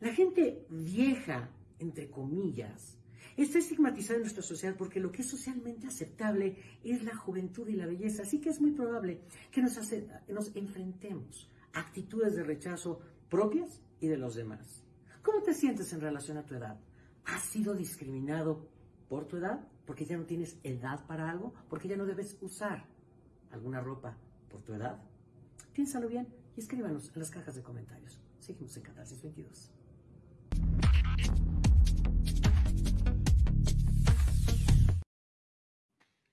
La gente vieja, entre comillas, está estigmatizada en nuestra sociedad porque lo que es socialmente aceptable es la juventud y la belleza. Así que es muy probable que nos, nos enfrentemos a actitudes de rechazo propias y de los demás. ¿Cómo te sientes en relación a tu edad? ¿Has sido discriminado por tu edad? ¿Porque ya no tienes edad para algo? ¿Porque ya no debes usar alguna ropa por tu edad? Piénsalo bien y escríbanos en las cajas de comentarios. Seguimos en Catarsis 22.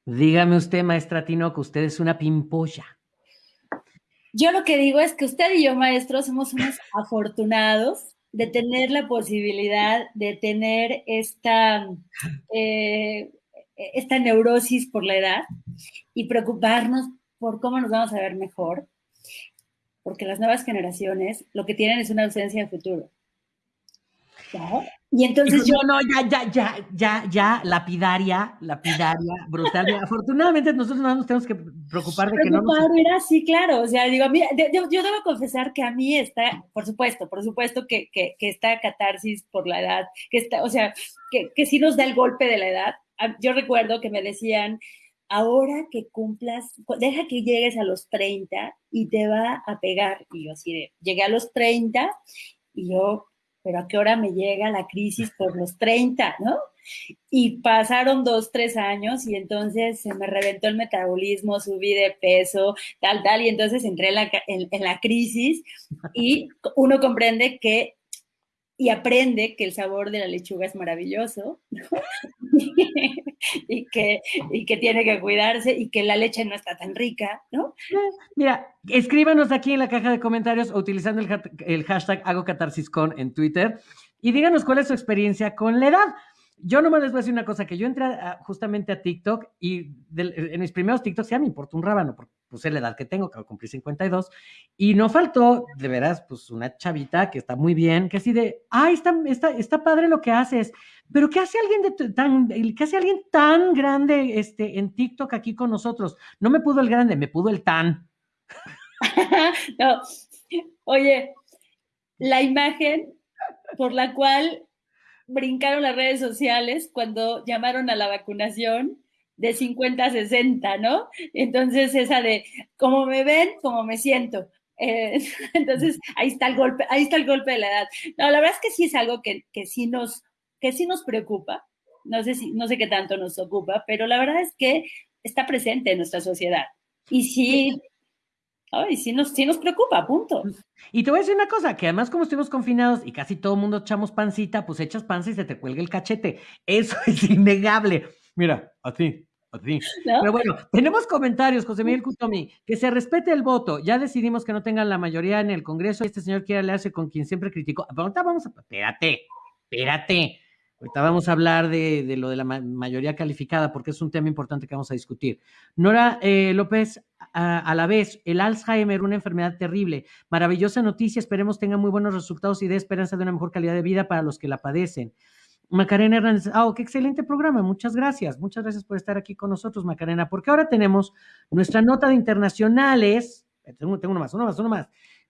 Dígame usted, maestra Tino, que usted es una pimpolla. Yo lo que digo es que usted y yo, maestro, somos unos afortunados de tener la posibilidad de tener esta, eh, esta neurosis por la edad y preocuparnos por cómo nos vamos a ver mejor porque las nuevas generaciones lo que tienen es una ausencia de futuro. Y entonces yo... No, ya, ya, ya, ya, ya, lapidaria, lapidaria, brutal. Afortunadamente nosotros no nos tenemos que preocupar de que no nos... Era así, claro, o sea, digo, mira, yo, yo, debo confesar que a mí está, por supuesto, por supuesto que, que, que esta catarsis por la edad, que está, o sea, que, que sí nos da el golpe de la edad. Yo recuerdo que me decían, ahora que cumplas, deja que llegues a los 30 y te va a pegar. Y yo así de, llegué a los 30 y yo pero ¿a qué hora me llega la crisis por los 30, no? Y pasaron dos, tres años y entonces se me reventó el metabolismo, subí de peso, tal, tal, y entonces entré en la, en la crisis y uno comprende que y aprende que el sabor de la lechuga es maravilloso y, que, y que tiene que cuidarse y que la leche no está tan rica, ¿no? Mira, escríbanos aquí en la caja de comentarios utilizando el, el hashtag hago en Twitter y díganos cuál es su experiencia con la edad. Yo nomás les voy a decir una cosa, que yo entré justamente a TikTok y en mis primeros TikToks ya me importó un rábano, porque puse la edad que tengo, que cumplí 52, y no faltó, de veras, pues una chavita que está muy bien, que así de, ay, está, está, está padre lo que haces, pero ¿qué hace alguien de tan, qué hace alguien tan grande este, en TikTok aquí con nosotros? No me pudo el grande, me pudo el tan. no, oye, la imagen por la cual brincaron las redes sociales cuando llamaron a la vacunación de 50 a 60, ¿no? Entonces esa de, como me ven, como me siento. Eh, entonces ahí está el golpe, ahí está el golpe de la edad. No, la verdad es que sí es algo que, que sí nos, que sí nos preocupa. No sé si, no sé qué tanto nos ocupa, pero la verdad es que está presente en nuestra sociedad. Y sí, Ay, sí nos, sí nos preocupa, punto. Y te voy a decir una cosa, que además como estuvimos confinados y casi todo el mundo echamos pancita, pues echas panza y se te cuelga el cachete. Eso es innegable. Mira, así, Pero bueno, tenemos comentarios, José Miguel Cutomi, que se respete el voto. Ya decidimos que no tengan la mayoría en el Congreso y este señor quiere aliarse con quien siempre criticó. Pero ahorita vamos a... Espérate, espérate. Ahorita vamos a hablar de, lo de la mayoría calificada porque es un tema importante que vamos a discutir. Nora eh, López, a, la vez, el Alzheimer, una enfermedad terrible. Maravillosa noticia, esperemos tenga muy buenos resultados y dé esperanza de una mejor calidad de vida para los que la padecen. Macarena Hernández, oh, qué excelente programa, muchas gracias, muchas gracias por estar aquí con nosotros, Macarena, porque ahora tenemos nuestra nota de internacionales. Tengo, tengo uno más, uno más, uno más.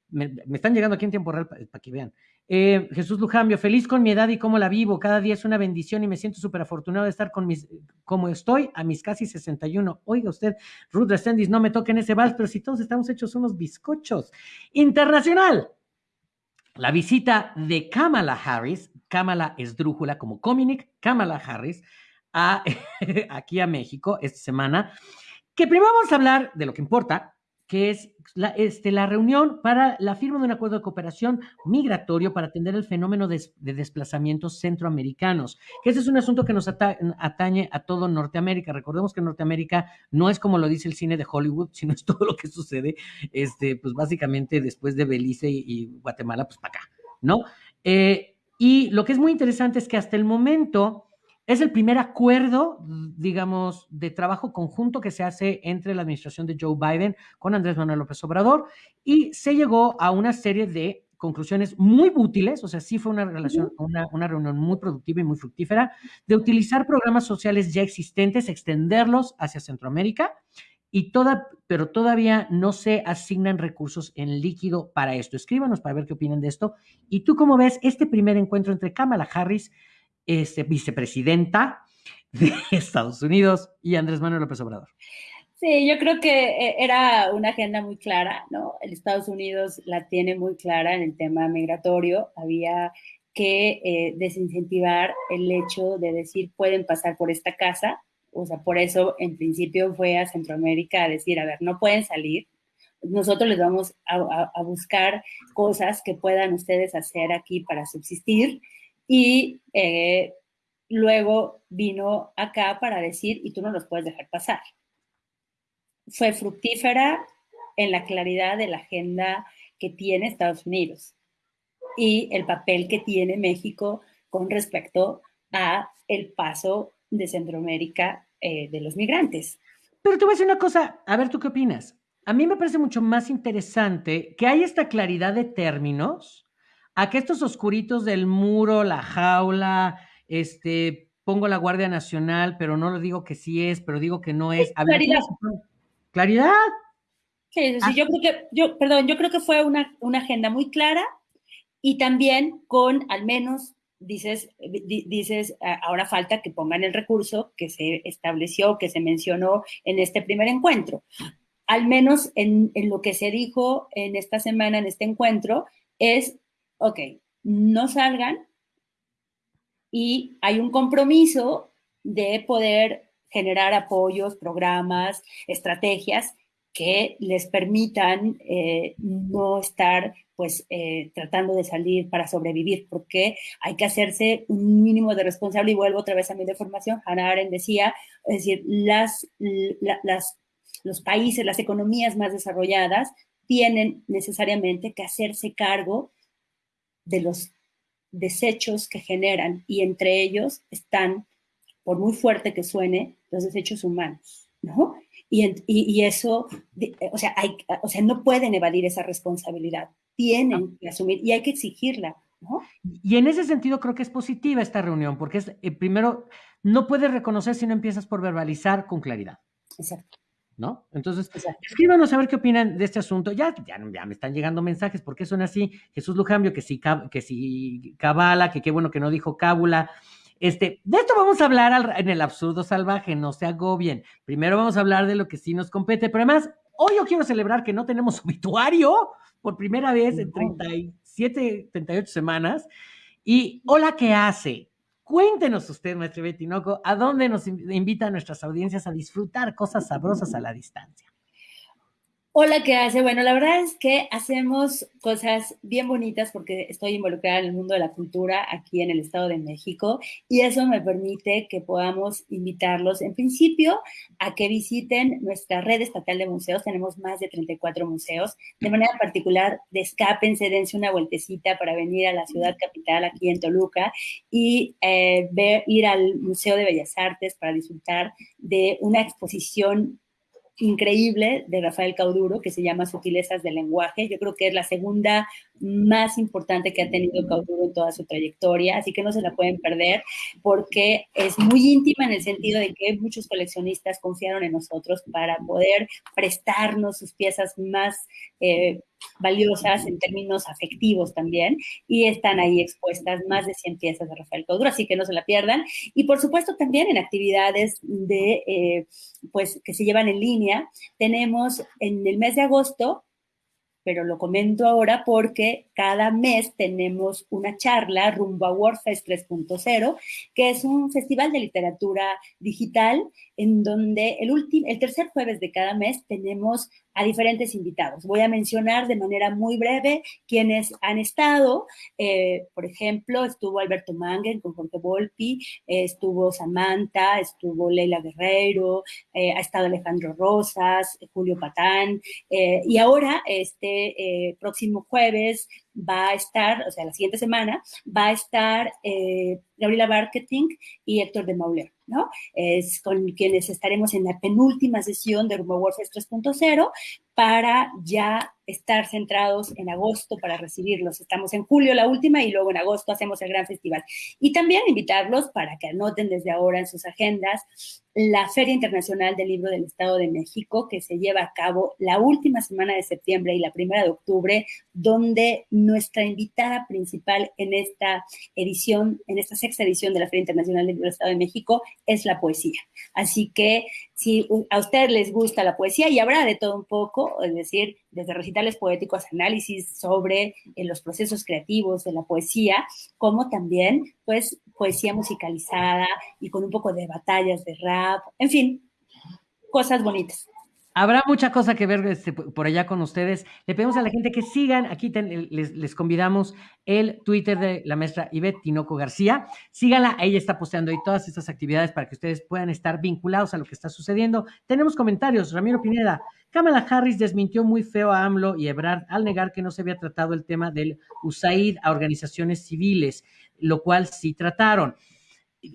Me, están llegando aquí en tiempo real para que vean. Eh, Jesús Lujambio, feliz con mi edad y cómo la vivo. Cada día es una bendición y me siento súper afortunado de estar con mis, como estoy a mis casi 61. Oiga usted, Ruth Resendis, no me toquen ese vals, pero si todos estamos hechos unos bizcochos. Internacional. La visita de Kamala Harris, Kamala Esdrújula como Cominic, Kamala Harris, aquí a México esta semana. Que primero vamos a hablar de lo que importa, que es la, este, reunión para la firma de un acuerdo de cooperación migratorio para atender el fenómeno de, desplazamientos centroamericanos, que ese es un asunto que nos atañe a todo Norteamérica. Recordemos que Norteamérica no es como lo dice el cine de Hollywood, sino es todo lo que sucede, este, pues básicamente después de Belice y, Guatemala, pues para acá, ¿no? Eh, y lo que es muy interesante es que hasta el momento es el primer acuerdo, digamos, de trabajo conjunto que se hace entre la administración de Joe Biden con Andrés Manuel López Obrador y se llegó a una serie de conclusiones muy útiles, o sea, sí fue una relación, una, una, reunión muy productiva y muy fructífera, de utilizar programas sociales ya existentes, extenderlos hacia Centroamérica, y toda, pero todavía no se asignan recursos en líquido para esto. Escríbanos para ver qué opinan de esto. Y tú, ¿cómo ves este primer encuentro entre Kamala Harris este, vicepresidenta de Estados Unidos y Andrés Manuel López Obrador. Sí, yo creo que eh, era una agenda muy clara, ¿no? El Estados Unidos la tiene muy clara en el tema migratorio. Había que eh, desincentivar el hecho de decir pueden pasar por esta casa. O sea, por eso en principio fue a Centroamérica a decir, a ver, no pueden salir. Nosotros les vamos a, a buscar cosas que puedan ustedes hacer aquí para subsistir y eh, luego vino acá para decir, y tú no los puedes dejar pasar. Fue fructífera en la claridad de la agenda que tiene Estados Unidos y el papel que tiene México con respecto a el paso de Centroamérica eh, de los migrantes. Pero te voy a decir una cosa, a ver tú qué opinas. a mí me parece mucho más interesante que hay esta claridad de términos, a que estos oscuritos del muro, la jaula, este, pongo la Guardia Nacional, pero no lo digo que sí es, pero digo que no es. claridad. Claridad. Sí, sí, ah. yo creo que, yo, perdón, yo creo que fue una, una agenda muy clara y también con al menos dices, dices, ahora falta que pongan el recurso que se estableció, que se mencionó en este primer encuentro. Al menos en, en, lo que se dijo en esta semana, en este encuentro, es, ok, no salgan y hay un compromiso de poder generar apoyos, programas, estrategias que les permitan eh, no estar pues eh, tratando de salir para sobrevivir, porque hay que hacerse un mínimo de responsable y vuelvo otra vez a mi de formación, Hannah Arendt decía, es decir, las, las, los países, las economías más desarrolladas tienen necesariamente que hacerse cargo de los desechos que generan y entre ellos están, por muy fuerte que suene, los desechos humanos, ¿no? Y, eso, o sea, hay, o sea, no pueden evadir esa responsabilidad, tienen que asumir y hay que exigirla. ¿no? Y en ese sentido creo que es positiva esta reunión, porque es, eh, primero, no puedes reconocer si no empiezas por verbalizar con claridad. Exacto. ¿No? Entonces, escríbanos a ver qué opinan de este asunto. Ya, ya, ya me están llegando mensajes, porque son así? Jesús Lujambio, que si, que si Cabala, que qué bueno que no dijo Cábula. Este, de esto vamos a hablar en el absurdo salvaje, no se agobien. Primero vamos a hablar de lo que sí nos compete, pero además, hoy yo quiero celebrar que no tenemos obituario por primera vez en 37, 38 semanas. Y hola, ¿qué hace? Cuéntenos usted, maestro Betinoco, ¿a dónde nos invita a nuestras audiencias a disfrutar cosas sabrosas a la distancia? Hola, ¿qué hace? Bueno, la verdad es que hacemos cosas bien bonitas porque estoy involucrada en el mundo de la cultura aquí en el Estado de México y eso me permite que podamos invitarlos en principio a que visiten nuestra red estatal de museos. Tenemos más de 34 museos. De manera particular, descápense, dense una vueltecita para venir a la ciudad capital aquí en Toluca y eh, ver, ir al Museo de Bellas Artes para disfrutar de una exposición increíble de Rafael Cauduro que se llama Sutilezas del lenguaje. Yo creo que es la segunda más importante que ha tenido Cauduro en toda su trayectoria, así que no se la pueden perder porque es muy íntima en el sentido de que muchos coleccionistas confiaron en nosotros para poder prestarnos sus piezas más eh, valiosas en términos afectivos también, y están ahí expuestas más de 100 piezas de Rafael Cauduro, así que no se la pierdan. Y por supuesto también en actividades de, eh, pues, que se llevan en línea, tenemos en el mes de agosto pero lo comento ahora porque cada mes tenemos una charla rumbo a WordFest 3.0, que es un festival de literatura digital en donde el, el tercer jueves de cada mes tenemos a diferentes invitados. Voy a mencionar de manera muy breve quienes han estado. Eh, por ejemplo, estuvo Alberto Mangen con Jorge Volpi, estuvo Samantha, estuvo Leila Guerreiro, eh, ha estado Alejandro Rosas, Julio Patán, eh, y ahora, este próximo jueves, va a estar, o sea, la siguiente semana, va a estar Gabriela Marketing y Héctor de Mauler, ¿no? Es con quienes estaremos en la penúltima sesión de Warfare 3.0 para ya estar centrados en agosto para recibirlos. Estamos en julio la última y luego en agosto hacemos el gran festival. Y también invitarlos para que anoten desde ahora en sus agendas la Feria Internacional del Libro del Estado de México, que se lleva a cabo la última semana de septiembre y la primera de octubre, donde nuestra invitada principal en esta edición, en esta sexta edición de la Feria Internacional del Libro del Estado de México, es la poesía. Así que si a ustedes les gusta la poesía, y habrá de todo un poco, es decir, desde recitales poéticos, análisis sobre eh, los procesos creativos de la poesía, como también, pues, poesía musicalizada y con un poco de batallas de rap, en fin, cosas bonitas. Habrá mucha cosa que ver este, por allá con ustedes. Le pedimos a la gente que sigan, aquí les, convidamos el Twitter de la maestra Ivette Tinoco García. Síganla, ella está posteando ahí todas estas actividades para que ustedes puedan estar vinculados a lo que está sucediendo. Tenemos comentarios, Ramiro Pineda. Kamala Harris desmintió muy feo a AMLO y Ebrard al negar que no se había tratado el tema del USAID a organizaciones civiles, lo cual sí trataron.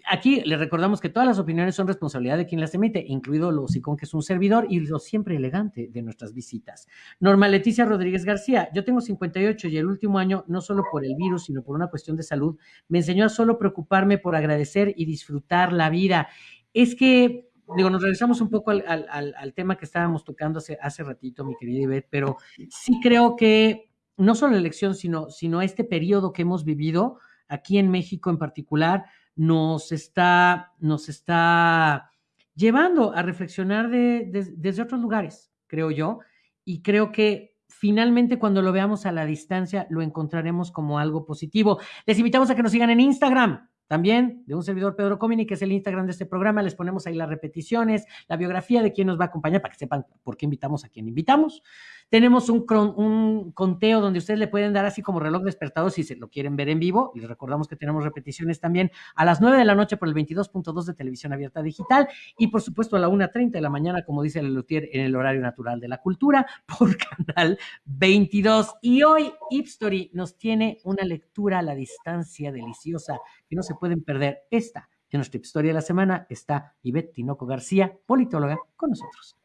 Aquí le recordamos que todas las opiniones son responsabilidad de quien las emite, incluido lo con que es un servidor y lo siempre elegante de nuestras visitas. Norma Leticia Rodríguez García, yo tengo 58 y el último año, no solo por el virus, sino por una cuestión de salud, me enseñó a solo preocuparme por agradecer y disfrutar la vida. Es que, digo, nos regresamos un poco al, al, tema que estábamos tocando hace, hace ratito, mi querida Ivette, pero sí creo que no solo la elección, sino, sino este periodo que hemos vivido aquí en México en particular, nos está, nos está llevando a reflexionar desde otros lugares, creo yo, y creo que finalmente cuando lo veamos a la distancia lo encontraremos como algo positivo. Les invitamos a que nos sigan en Instagram, también de un servidor Pedro Comini, que es el Instagram de este programa. Les ponemos ahí las repeticiones, la biografía de quién nos va a acompañar para que sepan por qué invitamos a quien invitamos. Tenemos un, conteo donde ustedes le pueden dar así como reloj despertado si se lo quieren ver en vivo. Les recordamos que tenemos repeticiones también a las 9 de la noche por el 22.2 de televisión abierta digital y por supuesto a la 1.30 de la mañana, como dice el Lutier, en el horario natural de la cultura por canal 22. Y hoy Ipstory nos tiene una lectura a la distancia deliciosa que no se pueden perder. Esta en nuestra historia de la semana está Ivette Tinoco García, politóloga, con nosotros.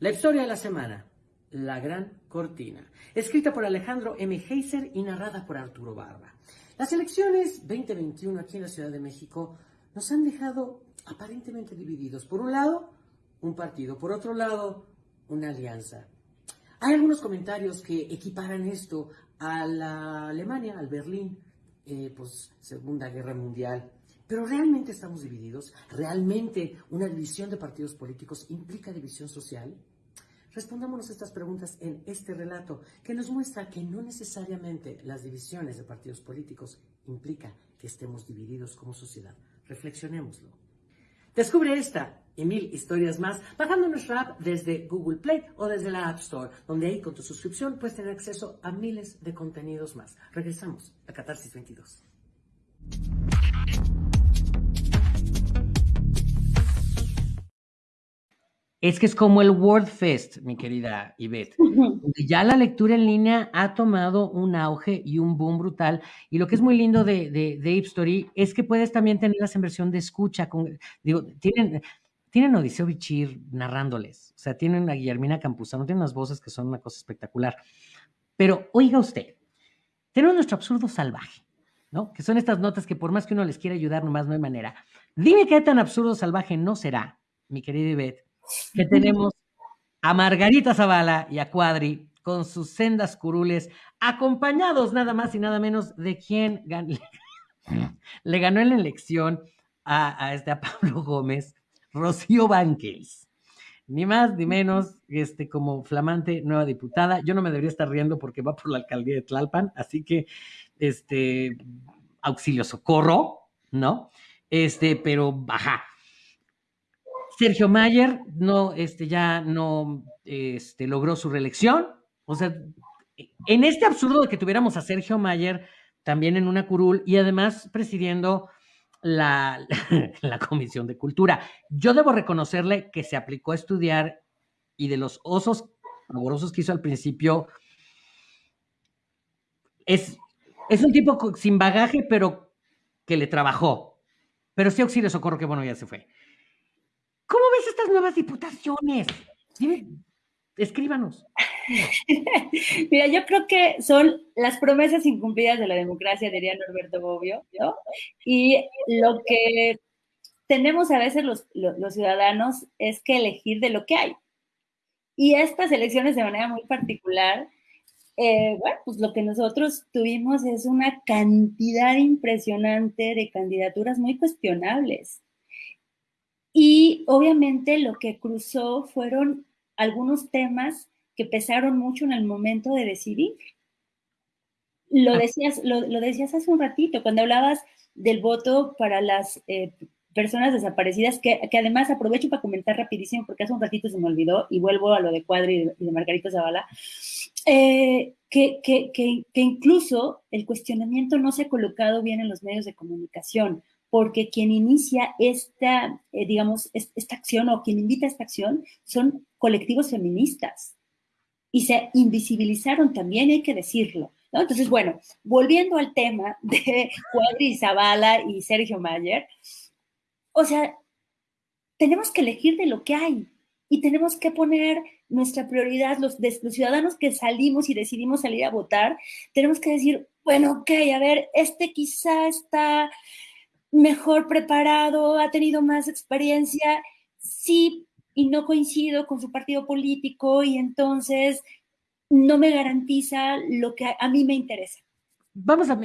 La historia de la semana, La Gran Cortina, escrita por Alejandro M. Heiser y narrada por Arturo Barba. Las elecciones 2021 aquí en la Ciudad de México nos han dejado aparentemente divididos. Por un lado, un partido, por otro lado, una alianza. Hay algunos comentarios que equiparan esto a la Alemania, al Berlín, pues Segunda Guerra Mundial. Pero realmente estamos divididos. ¿Realmente una división de partidos políticos implica división social? Respondámonos estas preguntas en este relato que nos muestra que no necesariamente las divisiones de partidos políticos implica que estemos divididos como sociedad. Reflexionémoslo. Descubre esta y mil historias más bajando nuestra app desde Google Play o desde la App Store, donde ahí con tu suscripción puedes tener acceso a miles de contenidos más. Regresamos a Catarsis 22. Es que es como el WordFest, mi querida Ivette. Ya la lectura en línea ha tomado un auge y un boom brutal. Y lo que es muy lindo de, de, de Story es que puedes también tenerlas en versión de escucha. Con, digo, tienen, tienen Odiseo Bichir narrándoles. O sea, tienen a Guillermina Campuzano, tienen unas voces que son una cosa espectacular. Pero oiga usted, tenemos nuestro absurdo salvaje, ¿no? Que son estas notas que por más que uno les quiera ayudar, nomás no hay manera. Dime qué tan absurdo salvaje no será, mi querida Ivette que tenemos a Margarita Zavala y a Cuadri con sus sendas curules, acompañados nada más y nada menos de quien le ganó en la elección a, este, a Pablo Gómez, Rocío Banquels. Ni más ni menos, este, como flamante nueva diputada. Yo no me debería estar riendo porque va por la alcaldía de Tlalpan, así que, este, auxilio, socorro, ¿no? Este, pero, baja, Sergio Mayer no, este, ya no este, logró su reelección. O sea, en este absurdo de que tuviéramos a Sergio Mayer también en una curul y además presidiendo la, la Comisión de Cultura. Yo debo reconocerle que se aplicó a estudiar y de los osos amorosos que hizo al principio, es, es un tipo sin bagaje, pero que le trabajó. Pero sí auxilio socorro, que bueno, ya se fue. ¿Cómo ves estas nuevas diputaciones? Dime, escríbanos. Mira, yo creo que son las promesas incumplidas de la democracia, diría Norberto Bobbio, ¿no? Y lo que tenemos a veces los, ciudadanos es que elegir de lo que hay. Y estas elecciones de manera muy particular, eh, bueno, pues lo que nosotros tuvimos es una cantidad impresionante de candidaturas muy cuestionables. Y obviamente lo que cruzó fueron algunos temas que pesaron mucho en el momento de decidir. Lo ah. decías, lo, decías hace un ratito, cuando hablabas del voto para las eh, personas desaparecidas, que, además aprovecho para comentar rapidísimo, porque hace un ratito se me olvidó, y vuelvo a lo de Cuadri y de, Margarita Zavala, eh, que, que, que, incluso el cuestionamiento no se ha colocado bien en los medios de comunicación porque quien inicia esta, eh, digamos, esta acción o quien invita a esta acción son colectivos feministas y se invisibilizaron también, hay que decirlo. Entonces, bueno, volviendo al tema de Cuadri Zavala y Sergio Mayer, o sea, tenemos que elegir de lo que hay y tenemos que poner nuestra prioridad, los, los ciudadanos que salimos y decidimos salir a votar, tenemos que decir, bueno, ok, a ver, este quizá está mejor preparado, ha tenido más experiencia, sí y no coincido con su partido político y entonces no me garantiza lo que a mí me interesa. Vamos a.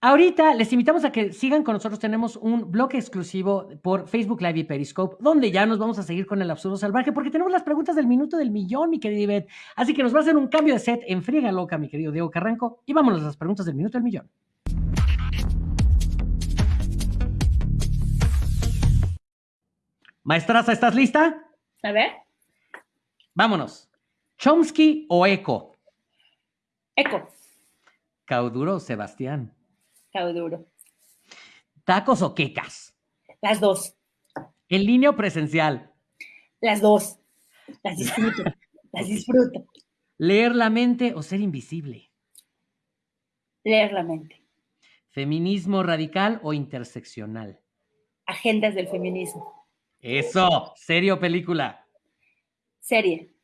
Ahorita les invitamos a que sigan con nosotros. Tenemos un bloque exclusivo por Facebook Live y Periscope, donde ya nos vamos a seguir con el absurdo salvaje, porque tenemos las preguntas del minuto del millón, mi querida Ivette. Así que nos va a hacer un cambio de set en friega loca, mi querido Diego Carranco, y vámonos a las preguntas del minuto del millón. Maestraza, ¿estás lista? A ver. Vámonos. ¿Chomsky o Eco? Eco. ¿Cauduro o Sebastián? Cauduro. ¿Tacos o quecas? Las dos. ¿En línea o presencial? Las dos. Las disfruto. las disfruto. ¿Leer la mente o ser invisible? Leer la mente. ¿Feminismo radical o interseccional? Agendas del feminismo. Eso, serio película. Serie.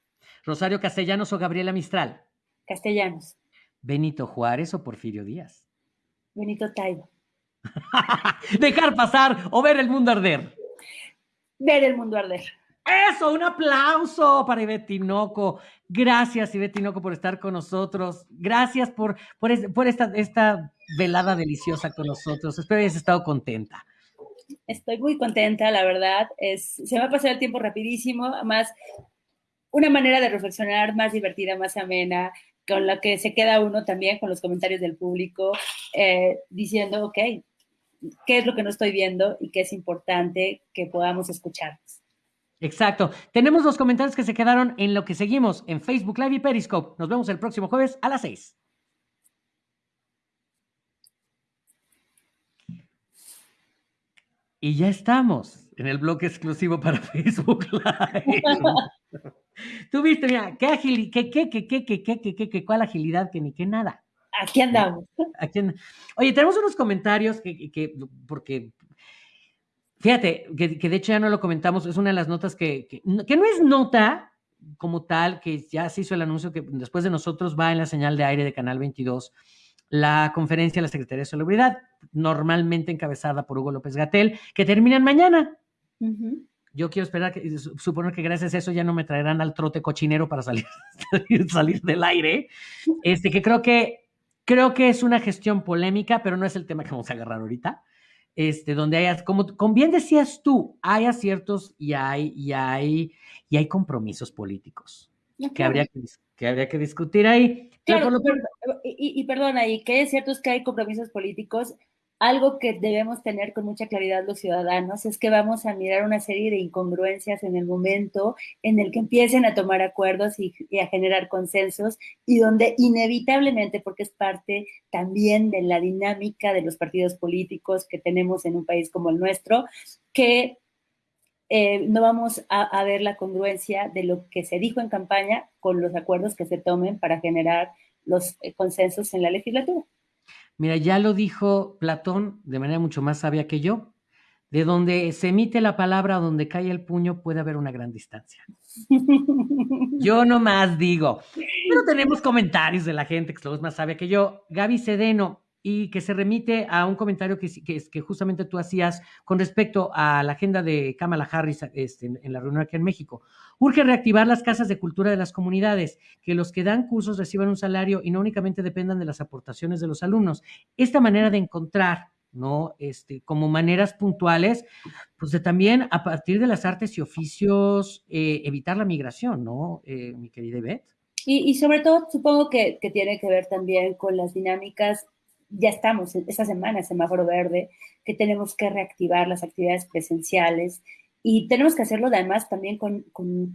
Rosario Castellanos o Gabriela Mistral. Castellanos. Benito Juárez o Porfirio Díaz. Benito Taibo. Dejar pasar o ver el mundo arder. Ver el mundo arder. Eso, un aplauso para Ivette Tinoco. Gracias, Ivette Tinoco, por estar con nosotros. Gracias por, por, por esta, esta velada deliciosa con nosotros. Espero hayas estado contenta. Estoy muy contenta, la verdad. Es, se me ha pasado el tiempo rapidísimo. Además, una manera de reflexionar más divertida, más amena, con la que se queda uno también con los comentarios del público, eh, diciendo, ok, ¿qué es lo que no estoy viendo y qué es importante que podamos escuchar? Exacto. Tenemos los comentarios que se quedaron en lo que seguimos en Facebook Live y Periscope. Nos vemos el próximo jueves a las 6. Y ya estamos en el bloque exclusivo para Facebook Live. Tú viste, mira, qué agilidad, qué, qué, qué, qué, qué, qué, qué, qué, cuál agilidad, que ni qué nada. Aquí andamos. Aquí Oye, tenemos unos comentarios que, que porque, fíjate, que, que, de hecho ya no lo comentamos, es una de las notas que, que, que no es nota como tal, que ya se hizo el anuncio que después de nosotros va en la señal de aire de Canal 22 la conferencia de la Secretaría de Salubridad, normalmente encabezada por Hugo López Gatel, que terminan mañana. Yo quiero esperar que, suponer que gracias a eso ya no me traerán al trote cochinero para salir, salir del aire. Este, que creo que, creo que es una gestión polémica, pero no es el tema que vamos a agarrar ahorita. Este, donde hay, como, como bien decías tú, hay aciertos y hay, y hay, y hay compromisos políticos que, habría que, que habría que discutir ahí. Claro, y, y, perdona, y que es cierto es que hay compromisos políticos. Algo que debemos tener con mucha claridad los ciudadanos es que vamos a mirar una serie de incongruencias en el momento en el que empiecen a tomar acuerdos y, y a generar consensos y donde inevitablemente, porque es parte también de la dinámica de los partidos políticos que tenemos en un país como el nuestro, que eh, no vamos a, a, ver la congruencia de lo que se dijo en campaña con los acuerdos que se tomen para generar los eh, consensos en la legislatura. Mira, ya lo dijo Platón de manera mucho más sabia que yo. De donde se emite la palabra, donde cae el puño, puede haber una gran distancia. Yo no más digo. Pero tenemos comentarios de la gente que es más sabia que yo. Gaby Sedeno, y que se remite a un comentario que, que, que, justamente tú hacías con respecto a la agenda de Kamala Harris este, en, en, la reunión aquí en México. Urge reactivar las casas de cultura de las comunidades, que los que dan cursos reciban un salario y no únicamente dependan de las aportaciones de los alumnos. Esta manera de encontrar, ¿no? Este, como maneras puntuales, pues de también a partir de las artes y oficios eh, evitar la migración, ¿no? Eh, mi querida Ivette. Y, y, sobre todo, supongo que, que tiene que ver también con las dinámicas ya estamos esta semana, semáforo verde, que tenemos que reactivar las actividades presenciales y tenemos que hacerlo además también con,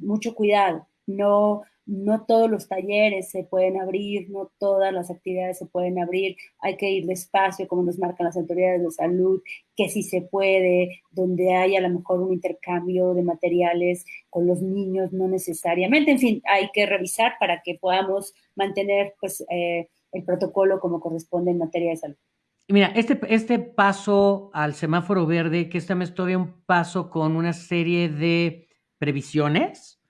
mucho cuidado. No, no todos los talleres se pueden abrir, no todas las actividades se pueden abrir, hay que ir despacio, como nos marcan las autoridades de salud, que si se puede, donde hay a lo mejor un intercambio de materiales con los niños, no necesariamente, en fin, hay que revisar para que podamos mantener pues, eh, el protocolo como corresponde en materia de salud. Mira, este, este paso al semáforo verde, que esta vez todavía un paso con una serie de previsiones,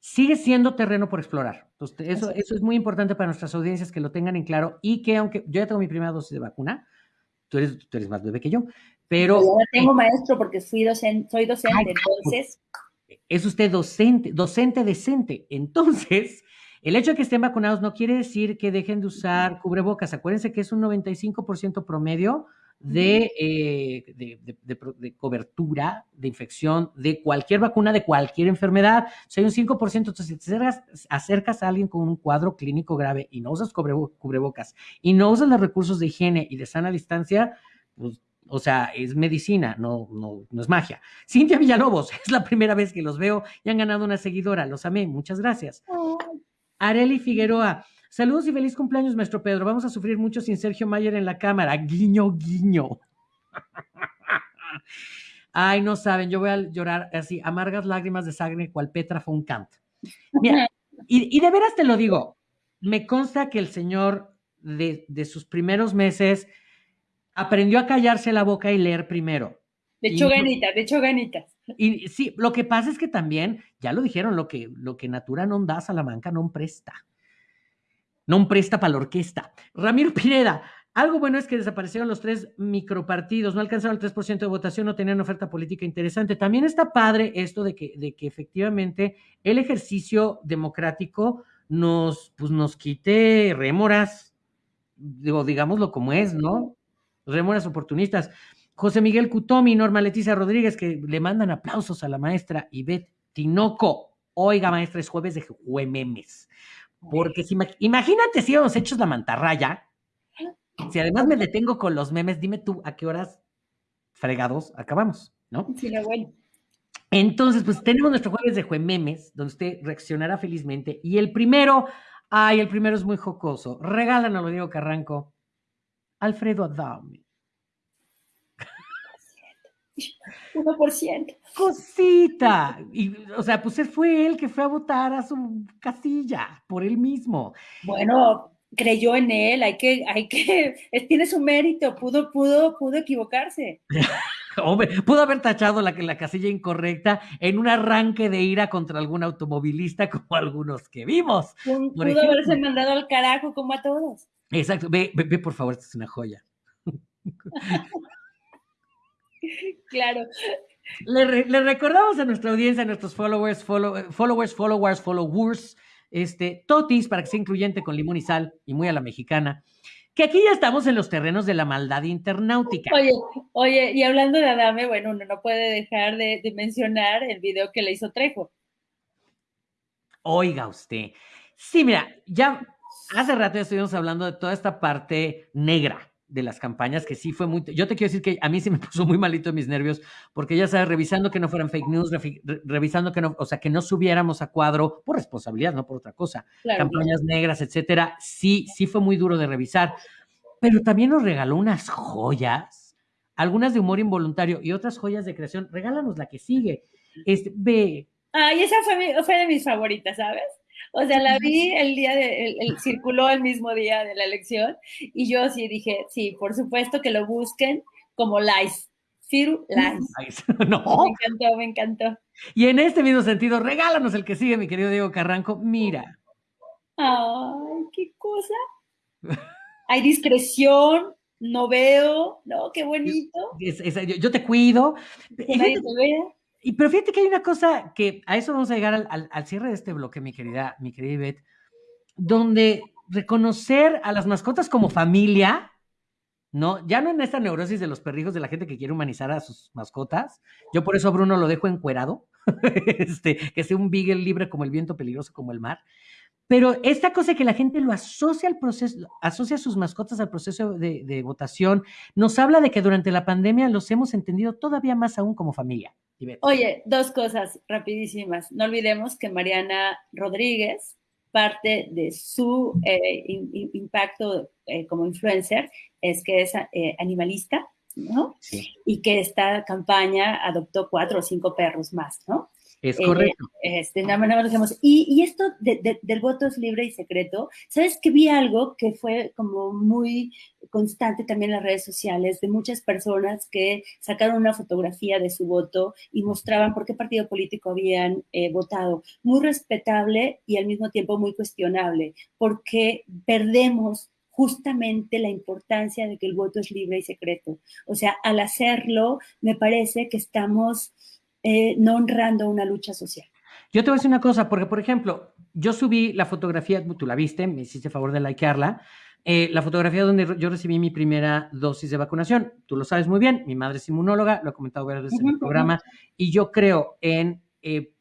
sigue siendo terreno por explorar. Entonces, eso, eso es muy importante para nuestras audiencias que lo tengan en claro y que aunque yo ya tengo mi primera dosis de vacuna, tú eres, tú eres más bebé que yo, pero... Yo tengo maestro porque fui docente, soy docente, entonces... Es usted docente, docente decente. Entonces, el hecho de que estén vacunados no quiere decir que dejen de usar cubrebocas. Acuérdense que es un 95% promedio eh, de, de, cobertura de infección de cualquier vacuna, de cualquier enfermedad. Si hay un 5%, entonces si te acercas, a alguien con un cuadro clínico grave y no usas cubrebocas y no usas los recursos de higiene y de sana distancia, pues o sea, es medicina, no, no, no es magia. Cintia Villalobos, es la primera vez que los veo y han ganado una seguidora. Los amé, muchas gracias. Areli Figueroa, saludos y feliz cumpleaños, maestro Pedro. Vamos a sufrir mucho sin Sergio Mayer en la cámara. Guiño, guiño. Ay, no saben, yo voy a llorar así, amargas lágrimas de sangre, cual Petra von Kant. Mira, y, de veras te lo digo, me consta que el señor de, de, sus primeros meses aprendió a callarse la boca y leer primero. De hecho, ganitas, de hecho, ganitas. Y sí, lo que pasa es que también, ya lo dijeron, lo que, lo que Natura no da, Salamanca no presta. No presta para la orquesta. Ramiro Pineda, algo bueno es que desaparecieron los tres micropartidos, no alcanzaron el 3% de votación, no tenían oferta política interesante. También está padre esto de que, de que efectivamente el ejercicio democrático nos, pues nos quite rémoras, digo, digámoslo como es, ¿no? Rémoras oportunistas. José Miguel Cutomi, Norma Leticia Rodríguez, que le mandan aplausos a la maestra Ivette Tinoco. Oiga, maestra, es jueves de juememes. Porque si, imagínate si hemos hecho la mantarraya. Si además me detengo con los memes, dime tú a qué horas fregados acabamos, ¿no? Sí, lo bueno. Entonces, pues tenemos nuestro jueves de juememes, donde usted reaccionará felizmente. Y el primero, ay, el primero es muy jocoso. Regálanos, lo digo Carranco. Alfredo Adame. 1%. Cosita. Y, o sea, pues él fue él que fue a votar a su casilla por él mismo. Bueno, creyó en él, hay que, hay que, tiene su mérito, pudo, pudo, pudo equivocarse. Hombre, pudo haber tachado la, la casilla incorrecta en un arranque de ira contra algún automovilista como algunos que vimos. Pudo, haberse mandado al carajo como a todos. Exacto, ve, ve, por favor, esta es una joya. claro. Le, recordamos a nuestra audiencia, a nuestros followers, followers, followers, followers, este, totis, para que sea incluyente con limón y sal, y muy a la mexicana, que aquí ya estamos en los terrenos de la maldad internautica. Oye, oye, y hablando de Adame, bueno, uno no puede dejar de, de mencionar el video que le hizo Trejo. Oiga usted. Sí, mira, ya hace rato ya estuvimos hablando de toda esta parte negra de las campañas, que sí fue muy... Yo te quiero decir que a mí sí me puso muy malito mis nervios, porque ya sabes, revisando que no fueran fake news, revisando que no, o sea, que no subiéramos a cuadro por responsabilidad, no por otra cosa. Campañas negras, etcétera, sí, sí fue muy duro de revisar. Pero también nos regaló unas joyas, algunas de humor involuntario y otras joyas de creación. Regálanos la que sigue. Este, ve. Ay, esa fue, fue de mis favoritas, ¿sabes? O sea, la vi el día de, el, circuló el mismo día de la elección y yo sí dije, sí, por supuesto que lo busquen como Lice. Firu Lice. No. Me encantó, me encantó. Y en este mismo sentido, regálanos el que sigue, mi querido Diego Carranco. Mira. Ay, qué cosa. Hay discreción, no veo, ¿no? Qué bonito. yo, te cuido. Que nadie te vea. Y pero fíjate que hay una cosa que a eso vamos a llegar al, cierre de este bloque, mi querida, mi querida Ivette, donde reconocer a las mascotas como familia, ¿no? Ya no en esta neurosis de los perrijos de la gente que quiere humanizar a sus mascotas. Yo por eso Bruno lo dejo encuerado, este, que sea un beagle libre como el viento, peligroso como el mar. Pero esta cosa que la gente lo asocia al proceso, asocia a sus mascotas al proceso de, de, votación, nos habla de que durante la pandemia los hemos entendido todavía más aún como familia. Oye, dos cosas rapidísimas. No olvidemos que Mariana Rodríguez, parte de su eh, impacto eh, como influencer es que es eh, animalista, ¿no? Y que esta campaña adoptó cuatro o cinco perros más, ¿no? Es correcto. este, nada más, nada más y, y, esto del voto es libre y secreto, ¿sabes que vi algo que fue como muy constante también en las redes sociales de muchas personas que sacaron una fotografía de su voto y mostraban por qué partido político habían eh, votado? Muy respetable y al mismo tiempo muy cuestionable, porque perdemos justamente la importancia de que el voto es libre y secreto. O sea, al hacerlo, me parece que estamos eh, no honrando una lucha social. Yo te voy a decir una cosa, porque por ejemplo, yo subí la fotografía, tú la viste, me hiciste favor de likearla, eh, la fotografía donde yo recibí mi primera dosis de vacunación. Tú lo sabes muy bien, mi madre es inmunóloga, lo he comentado varias veces en el programa, y yo creo en, eh,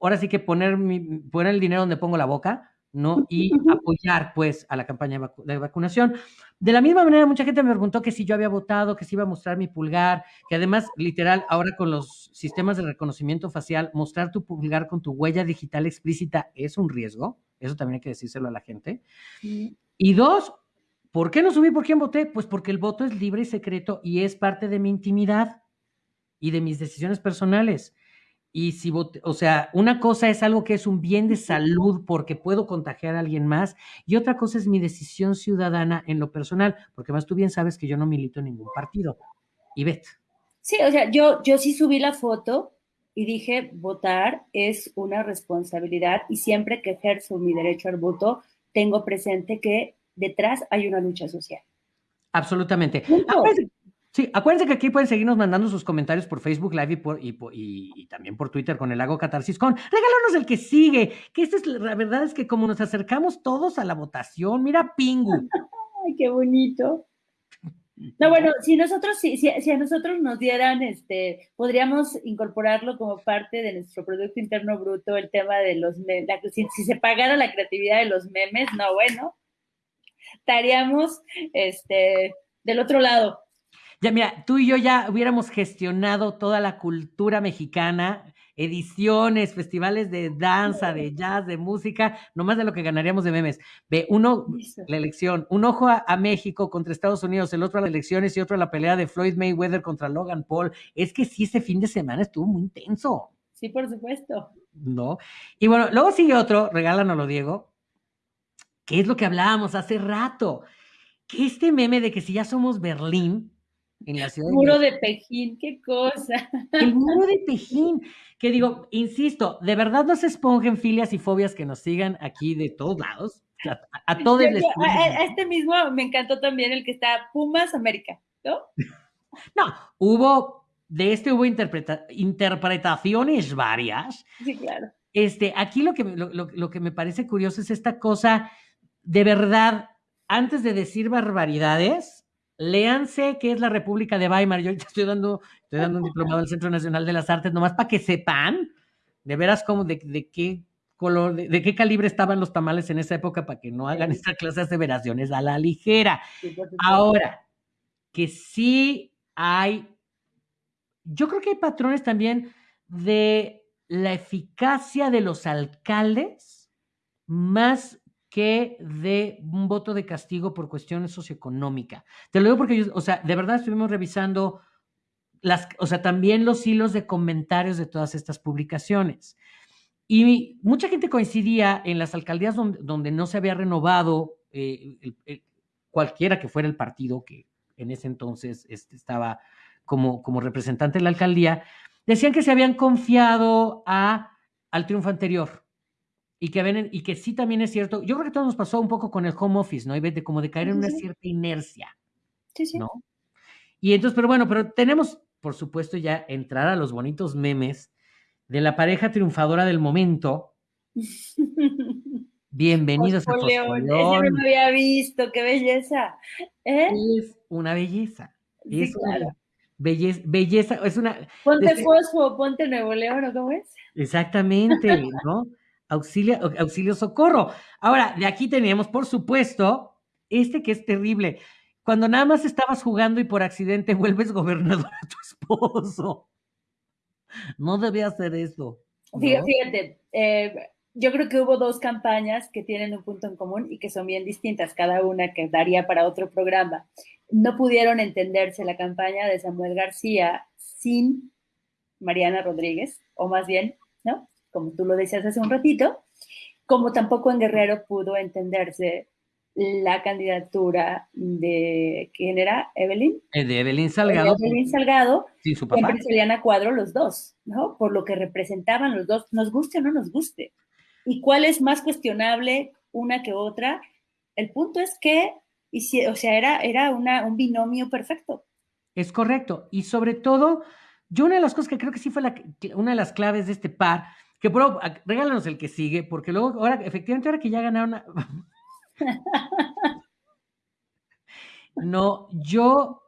ahora sí que poner, mi, poner el dinero donde pongo la boca, ¿no? Y apoyar, pues, a la campaña de vacunación. De la misma manera, mucha gente me preguntó que si yo había votado, que si iba a mostrar mi pulgar, que además, literal, ahora con los sistemas de reconocimiento facial, mostrar tu pulgar con tu huella digital explícita es un riesgo. Eso también hay que decírselo a la gente. Y dos, ¿por qué no subí por quién voté? Pues porque el voto es libre y secreto y es parte de mi intimidad y de mis decisiones personales. Y si, o sea, una cosa es algo que es un bien de salud porque puedo contagiar a alguien más y otra cosa es mi decisión ciudadana en lo personal, porque más tú bien sabes que yo no milito en ningún partido. Y vet. Sí, o sea, yo, yo sí subí la foto y dije, votar es una responsabilidad y siempre que ejerzo mi derecho al voto, tengo presente que detrás hay una lucha social. Absolutamente. Sí, acuérdense que aquí pueden seguirnos mandando sus comentarios por Facebook Live y, por, y, también por Twitter con el Lago Catarsis con regálanos el que sigue, que esta es la verdad es que como nos acercamos todos a la votación, mira Pingu. Ay, qué bonito. No, bueno, si nosotros, si, si, a nosotros nos dieran, este, podríamos incorporarlo como parte de nuestro Producto Interno Bruto, el tema de los memes, si, si, se pagara la creatividad de los memes, no, bueno, estaríamos, este, del otro lado. Ya, mira, tú y yo ya hubiéramos gestionado toda la cultura mexicana, ediciones, festivales de danza, de jazz, de música, nomás de lo que ganaríamos de memes. Ve, uno, la elección, un ojo a, México contra Estados Unidos, el otro a las elecciones y otro a la pelea de Floyd Mayweather contra Logan Paul. Es que sí, ese fin de semana estuvo muy intenso. Sí, por supuesto. ¿No? Y bueno, luego sigue otro, regálanoslo, Diego, que es lo que hablábamos hace rato, que este meme de que si ya somos Berlín, en la ciudad. Muro de, Pejín, qué cosa. El muro de Pejín, que digo, insisto, de verdad no se esponjen filias y fobias que nos sigan aquí de todos lados. A, todos les. A, este mismo me encantó también el que está Pumas América, ¿no? no, hubo, de este hubo interpretaciones varias. Sí, claro. Este, aquí lo que, lo, lo que me parece curioso es esta cosa, de verdad, antes de decir barbaridades, léanse qué es la República de Weimar. Yo ahorita estoy dando, estoy dando un diplomado del Centro Nacional de las Artes, nomás para que sepan de veras cómo, de, qué color, de, qué calibre estaban los tamales en esa época para que no hagan esta clase de aseveraciones a la ligera. Ahora, que sí hay, yo creo que hay patrones también de la eficacia de los alcaldes más que de un voto de castigo por cuestiones socioeconómicas. Te lo digo porque, yo, o sea, de verdad estuvimos revisando las, o sea, también los hilos de comentarios de todas estas publicaciones. Y mucha gente coincidía en las alcaldías donde, no se había renovado eh, cualquiera que fuera el partido que en ese entonces este, estaba como, como representante de la alcaldía, decían que se habían confiado a, al triunfo anterior, y que, ven, y que sí también es cierto, yo creo que todo nos pasó un poco con el home office, ¿no? Y de como de caer en una cierta inercia. Sí, sí. ¿No? Y entonces, pero bueno, pero tenemos, por supuesto, ya entrar a los bonitos memes de la pareja triunfadora del momento. Bienvenidos a Fosfoleón. Ese no me había visto, qué belleza. ¿Eh? Es una belleza. es una belleza, belleza, es una... Ponte fosfo, ponte Nuevo León, ¿o cómo es? Exactamente, ¿no? Auxilio, auxilio socorro. Ahora, de aquí teníamos, por supuesto, este que es terrible. Cuando nada más estabas jugando y por accidente vuelves gobernador a tu esposo. No debía hacer eso. Fíjate, eh, yo creo que hubo dos campañas que tienen un punto en común y que son bien distintas, cada una que daría para otro programa. No pudieron entenderse la campaña de Samuel García sin Mariana Rodríguez, o más bien. Como tú lo decías hace un ratito, como tampoco en Guerrero pudo entenderse la candidatura de, ¿quién era? ¿Evelyn? Eh, de Evelyn Salgado. Evelyn Salgado. Sí, su papá. Siempre salían a cuadro los dos, ¿no? Por lo que representaban los dos, nos guste o no nos guste. ¿Y cuál es más cuestionable una que otra? El punto es que, o sea, era, era una, un binomio perfecto. Es correcto. Y sobre todo, yo una de las cosas que creo que sí fue la, una de las claves de este par, que bro, regálanos el que sigue, porque luego, ahora, efectivamente, ahora que ya ganaron, no, yo,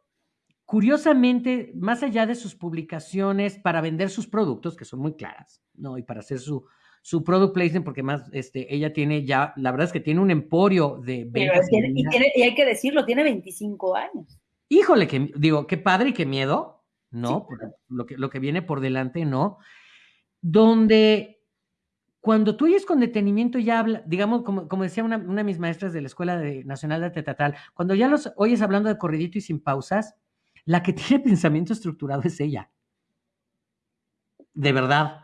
curiosamente, más allá de sus publicaciones para vender sus productos, que son muy claras, ¿no? Y para hacer su, su product placement, porque más, este, ella tiene ya, la verdad es que tiene un emporio de ventas. y, y, hay que decirlo, tiene 25 años. Híjole, que digo, qué padre y qué miedo, ¿no? lo, que, lo que viene por delante, ¿no? Donde cuando tú oyes con detenimiento ya habla, digamos, como, como decía una, una, de mis maestras de la Escuela Nacional de Arte Teatral, cuando ya los oyes hablando de corridito y sin pausas, la que tiene pensamiento estructurado es ella. De verdad.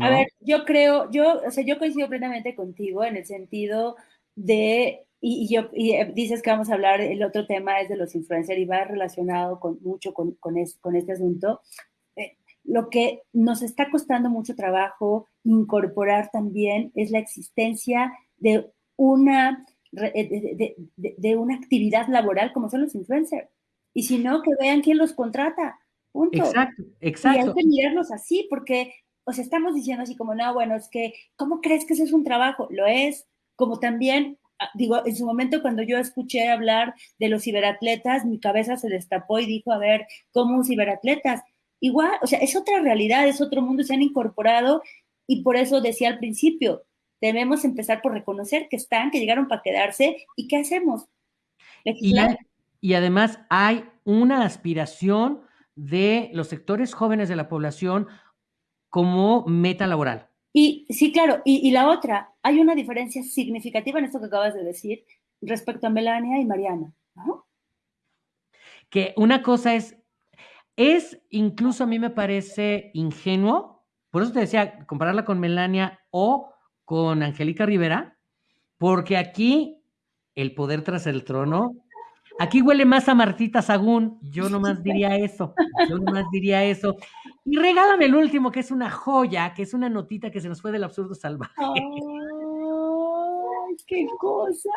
A ver, yo creo, yo, o sea, yo coincido plenamente contigo en el sentido de, y, yo, y eh, dices que vamos a hablar, el otro tema es de los influencers y va relacionado con, mucho con, con, con este asunto, lo que nos está costando mucho trabajo incorporar también es la existencia de una, de, una actividad laboral como son los influencers. Y si no, que vean quién los contrata. Punto. Exacto, exacto. Y hay que mirarlos así, porque os estamos diciendo así como, no, bueno, es que, ¿cómo crees que ese es un trabajo? Lo es, como también, ah, digo, en su momento cuando yo escuché hablar de los ciberatletas, mi cabeza se destapó y dijo, a ver, ¿cómo ciberatletas? Igual, o sea, es otra realidad, es otro mundo, se han incorporado y por eso decía al principio, debemos empezar por reconocer que están, que llegaron para quedarse y qué hacemos. Y, y, además hay una aspiración de los sectores jóvenes de la población como meta laboral. Y sí, claro, y, y la otra, hay una diferencia significativa en esto que acabas de decir respecto a Melania y Mariana. ¿no? Que una cosa es es incluso a mí me parece ingenuo, por eso te decía, compararla con Melania o con Angélica Rivera, porque aquí el poder tras el trono, aquí huele más a Martita Sagún, yo nomás diría eso, yo nomás diría eso. Y regálame el último, que es una joya, que es una notita que se nos fue del absurdo salvaje. ¡Ay, qué cosa!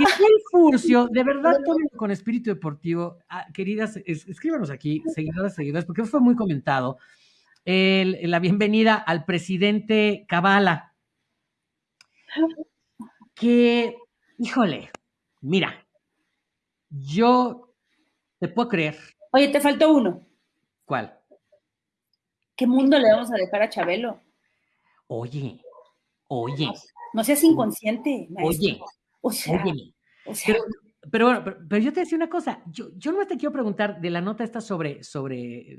Que fue el Furcio, de verdad, con espíritu deportivo. Ah, queridas, escríbanos aquí, seguidoras, seguidoras, porque fue muy comentado. la bienvenida al presidente Cabala. Que, híjole, mira, yo te puedo creer. Oye, te faltó uno. ¿Cuál? ¿Qué mundo le vamos a dejar a Chabelo? Oye, oye. No, seas inconsciente, Oye, o sea, pero, bueno, pero, yo te decía una cosa, yo, yo no te quiero preguntar de la nota esta sobre, sobre,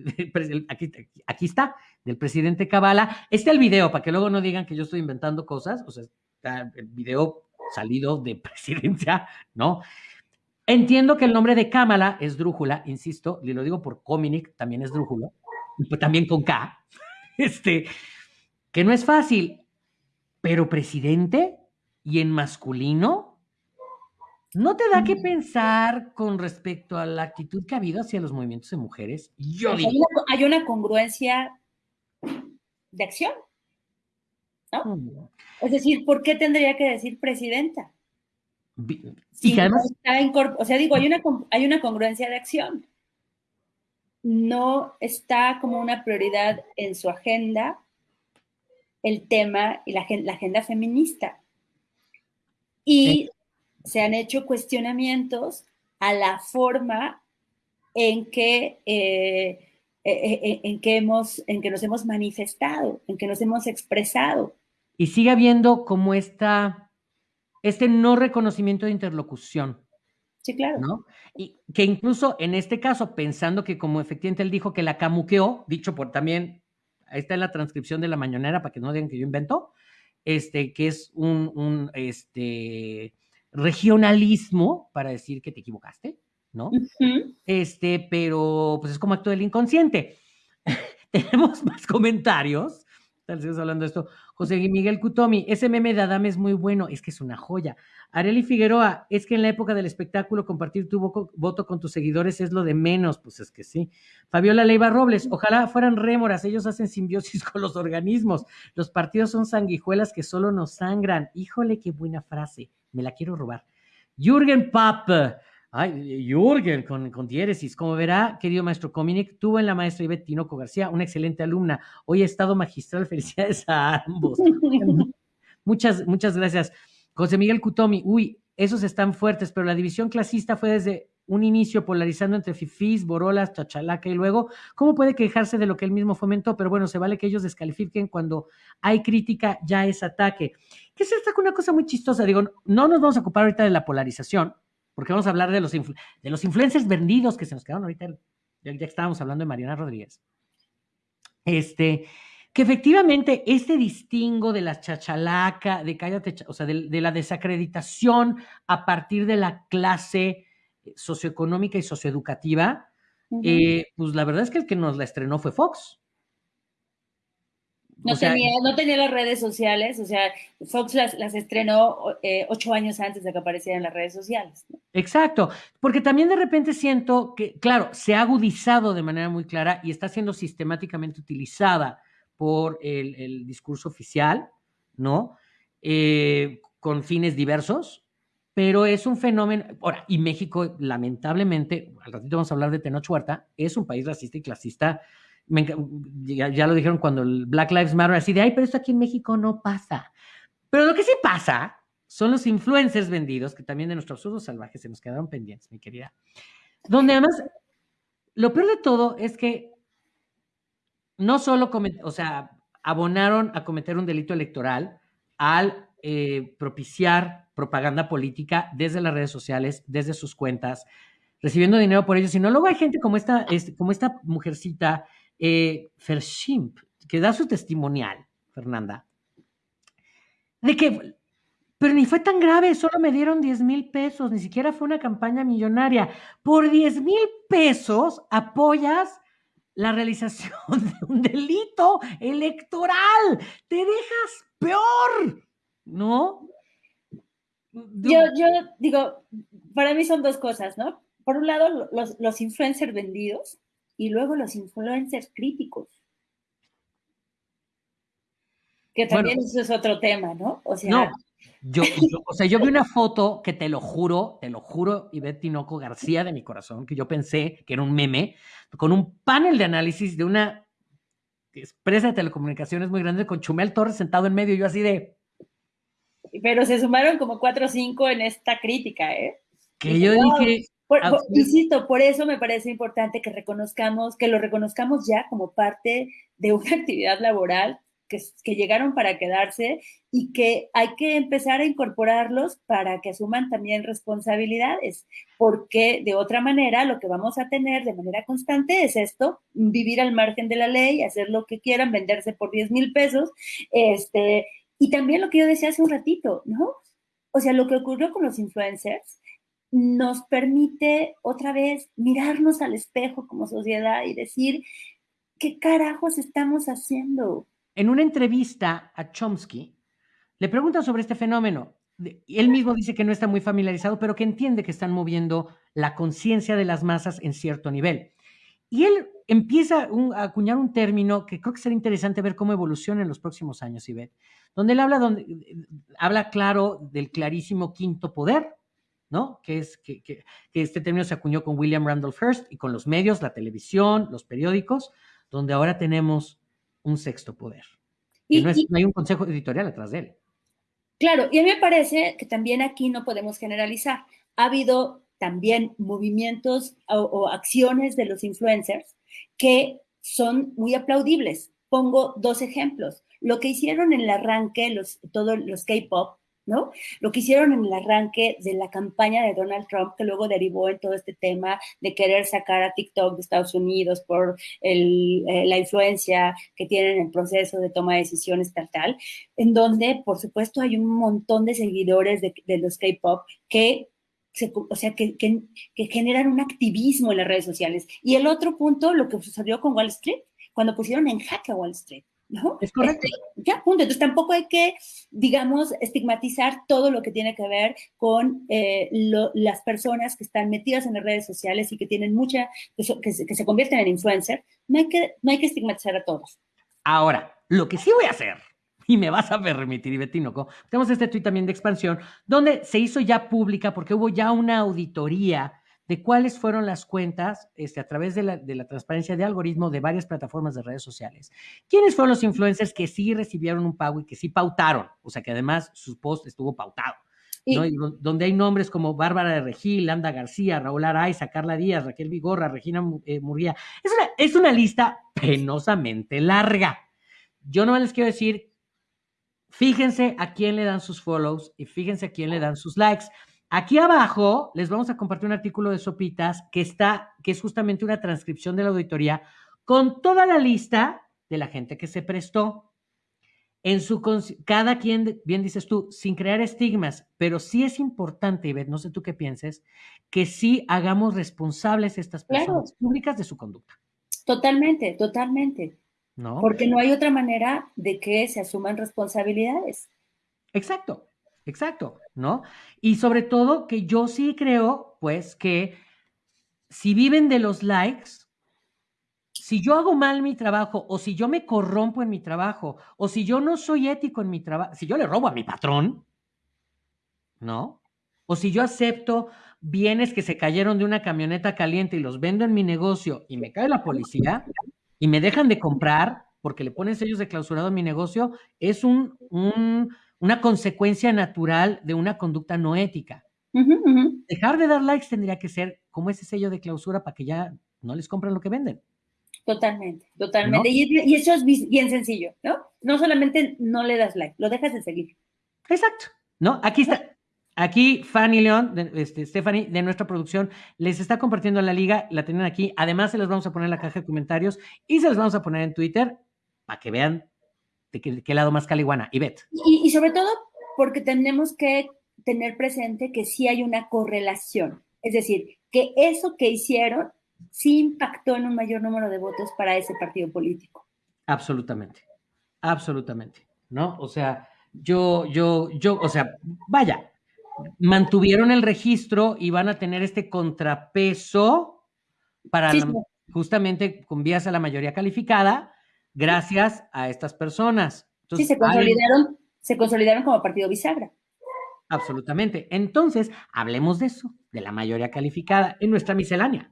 aquí, aquí está, del presidente Cabala, está el video, para que luego no digan que yo estoy inventando cosas, o sea, está el video salido de presidencia, ¿no? Entiendo que el nombre de Kamala es Drújula, insisto, y lo digo por Cominic, también es Drújula, también con K, este, que no es fácil, pero presidente y en masculino, ¿No te da que pensar con respecto a la actitud que ha habido hacia los movimientos de mujeres? Yo digo. Hay, una, congruencia de acción. ¿no? Es decir, ¿por qué tendría que decir presidenta? y que además. o sea, digo, hay una, hay una congruencia de acción. No está como una prioridad en su agenda el tema y la, la agenda feminista. Y se han hecho cuestionamientos a la forma en que, eh, eh, eh, en, que hemos, en que nos hemos manifestado, en que nos hemos expresado. Y sigue habiendo como esta, este no reconocimiento de interlocución. Sí, claro. ¿no? Y que incluso en este caso, pensando que como efectivamente él dijo que la camuqueó, dicho por también, ahí está en la transcripción de la mañanera para que no digan que yo invento, este, que es un, un este, regionalismo para decir que te equivocaste, ¿no? Este, pero pues es como acto del inconsciente. Tenemos más comentarios. Estamos hablando de esto. José Miguel Cutomi, ese meme de Adame es muy bueno, es que es una joya. Areli Figueroa, es que en la época del espectáculo compartir tu voto con tus seguidores es lo de menos, pues es que sí. Fabiola Leiva Robles, ojalá fueran rémoras, ellos hacen simbiosis con los organismos. Los partidos son sanguijuelas que solo nos sangran. Híjole, qué buena frase, me la quiero robar. Jürgen Papp, Ay, Jürgen, con, con diéresis. Como verá, querido maestro Cominic, tuvo en la maestra Ivette Tinoco García, una excelente alumna. Hoy ha estado magistral. Felicidades a ambos. muchas, muchas gracias. José Miguel Cutomi, uy, esos están fuertes, pero la división clasista fue desde un inicio polarizando entre fifís, borolas, chachalaca y luego, ¿cómo puede quejarse de lo que él mismo fomentó? Pero bueno, se vale que ellos descalifiquen cuando hay crítica, ya es ataque. ¿Qué es esta una cosa muy chistosa? Digo, no nos vamos a ocupar ahorita de la polarización, porque vamos a hablar de los, de los influencers vendidos que se nos quedaron ahorita, ya, ya estábamos hablando de Mariana Rodríguez. Este, que efectivamente este distingo de la chachalaca, de cállate, o sea, de, la desacreditación a partir de la clase socioeconómica y socioeducativa, eh, pues la verdad es que el que nos la estrenó fue Fox. No, tenía, no tenía las redes sociales, o sea, Fox las, estrenó eh, ocho años antes de que aparecieran en las redes sociales. Exacto, porque también de repente siento que, claro, se ha agudizado de manera muy clara y está siendo sistemáticamente utilizada por el, discurso oficial, ¿no? Eh, con fines diversos, pero es un fenómeno. Ahora, y México, lamentablemente, al ratito vamos a hablar de Tenoch Huerta, es un país racista y clasista ya, lo dijeron cuando el Black Lives Matter, así de, ay, pero esto aquí en México no pasa. Pero lo que sí pasa son los influencers vendidos, que también de nuestro absurdo salvaje se nos quedaron pendientes, mi querida. Donde además, lo peor de todo es que no solo, o sea, abonaron a cometer un delito electoral al eh, propiciar propaganda política desde las redes sociales, desde sus cuentas, recibiendo dinero por ello, sino luego hay gente como esta, este, como esta mujercita eh, Fershimp, que da su testimonial, Fernanda, de que, pero ni fue tan grave, solo me dieron 10 mil pesos, ni siquiera fue una campaña millonaria. Por 10 mil pesos apoyas la realización de un delito electoral. Te dejas peor, ¿no? Yo, yo digo, para mí son dos cosas, ¿no? Por un lado, los, los influencers vendidos, y luego los influencers críticos. Que también eso es otro tema, ¿no? O sea, yo, o sea, yo vi una foto que te lo juro, te lo juro, Ivette Tinoco García de mi corazón, que yo pensé que era un meme, con un panel de análisis de una empresa de telecomunicaciones muy grande con Chumel Torres sentado en medio, yo así de... Pero se sumaron como cuatro o cinco en esta crítica, ¿eh? Que yo dije, insisto, por eso me parece importante que reconozcamos, que lo reconozcamos ya como parte de una actividad laboral que, que, llegaron para quedarse y que hay que empezar a incorporarlos para que asuman también responsabilidades, porque de otra manera lo que vamos a tener de manera constante es esto, vivir al margen de la ley, hacer lo que quieran, venderse por 10 mil pesos, este, y también lo que yo decía hace un ratito, ¿no? O sea, lo que ocurrió con los influencers nos permite otra vez mirarnos al espejo como sociedad y decir, ¿qué carajos estamos haciendo? En una entrevista a Chomsky, le preguntan sobre este fenómeno. Él mismo dice que no está muy familiarizado, pero que entiende que están moviendo la conciencia de las masas en cierto nivel. Y él empieza a acuñar un término que creo que será interesante ver cómo evoluciona en los próximos años, Ivette, donde él habla, donde, habla claro del clarísimo quinto poder, ¿no? Que es que, este término se acuñó con William Randolph Hearst y con los medios, la televisión, los periódicos, donde ahora tenemos un sexto poder. Y, no, hay un consejo editorial atrás de él. Claro, y a mí me parece que también aquí no podemos generalizar. Ha habido también movimientos o, acciones de los influencers que son muy aplaudibles. Pongo dos ejemplos. Lo que hicieron en el arranque, los, todos los K-pop, ¿no? Lo que hicieron en el arranque de la campaña de Donald Trump, que luego derivó en todo este tema de querer sacar a TikTok de Estados Unidos por eh, la influencia que tienen en el proceso de toma de decisiones tal, tal, en donde, por supuesto, hay un montón de seguidores de, los K-pop que o sea, que, que, generan un activismo en las redes sociales. Y el otro punto, lo que sucedió con Wall Street, cuando pusieron en jaque a Wall Street. ¿no? Es correcto. Este, ya, punto. Entonces tampoco hay que, digamos, estigmatizar todo lo que tiene que ver con eh, las personas que están metidas en las redes sociales y que tienen mucha, que, que, se, convierten en influencer. No hay, que, no hay que estigmatizar a todos. Ahora, lo que sí voy a hacer, y me vas a permitir, Betinoco, tenemos este tuit también de expansión, donde se hizo ya pública porque hubo ya una auditoría de cuáles fueron las cuentas este, a través de la, de la, transparencia de algoritmo de varias plataformas de redes sociales. ¿Quiénes fueron los influencers que sí recibieron un pago y que sí pautaron? O sea, que además su post estuvo pautado. ¿no? Y donde hay nombres como Bárbara de Regil, Landa García, Raúl Araiza, Carla Díaz, Raquel Vigorra, Regina eh, Murguía. Es una, es una lista penosamente larga. Yo no les quiero decir, fíjense a quién le dan sus follows y fíjense a quién le dan sus likes. Aquí abajo les vamos a compartir un artículo de Sopitas que está, que es justamente una transcripción de la auditoría con toda la lista de la gente que se prestó. En su cada quien, bien dices tú, sin crear estigmas, pero sí es importante, Ivette, no sé tú qué pienses, que sí hagamos responsables estas personas públicas de su conducta. Totalmente, totalmente. ¿No? Porque no hay otra manera de que se asuman responsabilidades. Exacto. Exacto, ¿no? Y sobre todo que yo sí creo, pues, que si viven de los likes, si yo hago mal mi trabajo o si yo me corrompo en mi trabajo o si yo no soy ético en mi trabajo, si yo le robo a mi patrón, ¿no? O si yo acepto bienes que se cayeron de una camioneta caliente y los vendo en mi negocio y me cae la policía y me dejan de comprar porque le ponen sellos de clausurado a mi negocio, es un, un una consecuencia natural de una conducta no ética. Dejar de dar likes tendría que ser como ese sello de clausura para que ya no les compren lo que venden. Totalmente, totalmente. Y, eso es bien sencillo, ¿no? No solamente no le das like, lo dejas de seguir. Exacto, ¿no? Aquí está. Aquí Fanny León, este, Stephanie, de nuestra producción, les está compartiendo la liga, la tienen aquí. Además, se los vamos a poner en la caja de comentarios y se los vamos a poner en Twitter para que vean de qué, lado más caliguana. Y Y, y sobre todo porque tenemos que tener presente que sí hay una correlación. Es decir, que eso que hicieron sí impactó en un mayor número de votos para ese partido político. Absolutamente, absolutamente, ¿no? O sea, yo, yo, yo, o sea, vaya, mantuvieron el registro y van a tener este contrapeso para justamente con vías a la mayoría calificada, gracias a estas personas. sí, se consolidaron, se consolidaron como partido bisagra. Absolutamente. Entonces, hablemos de eso, de la mayoría calificada en nuestra miscelánea.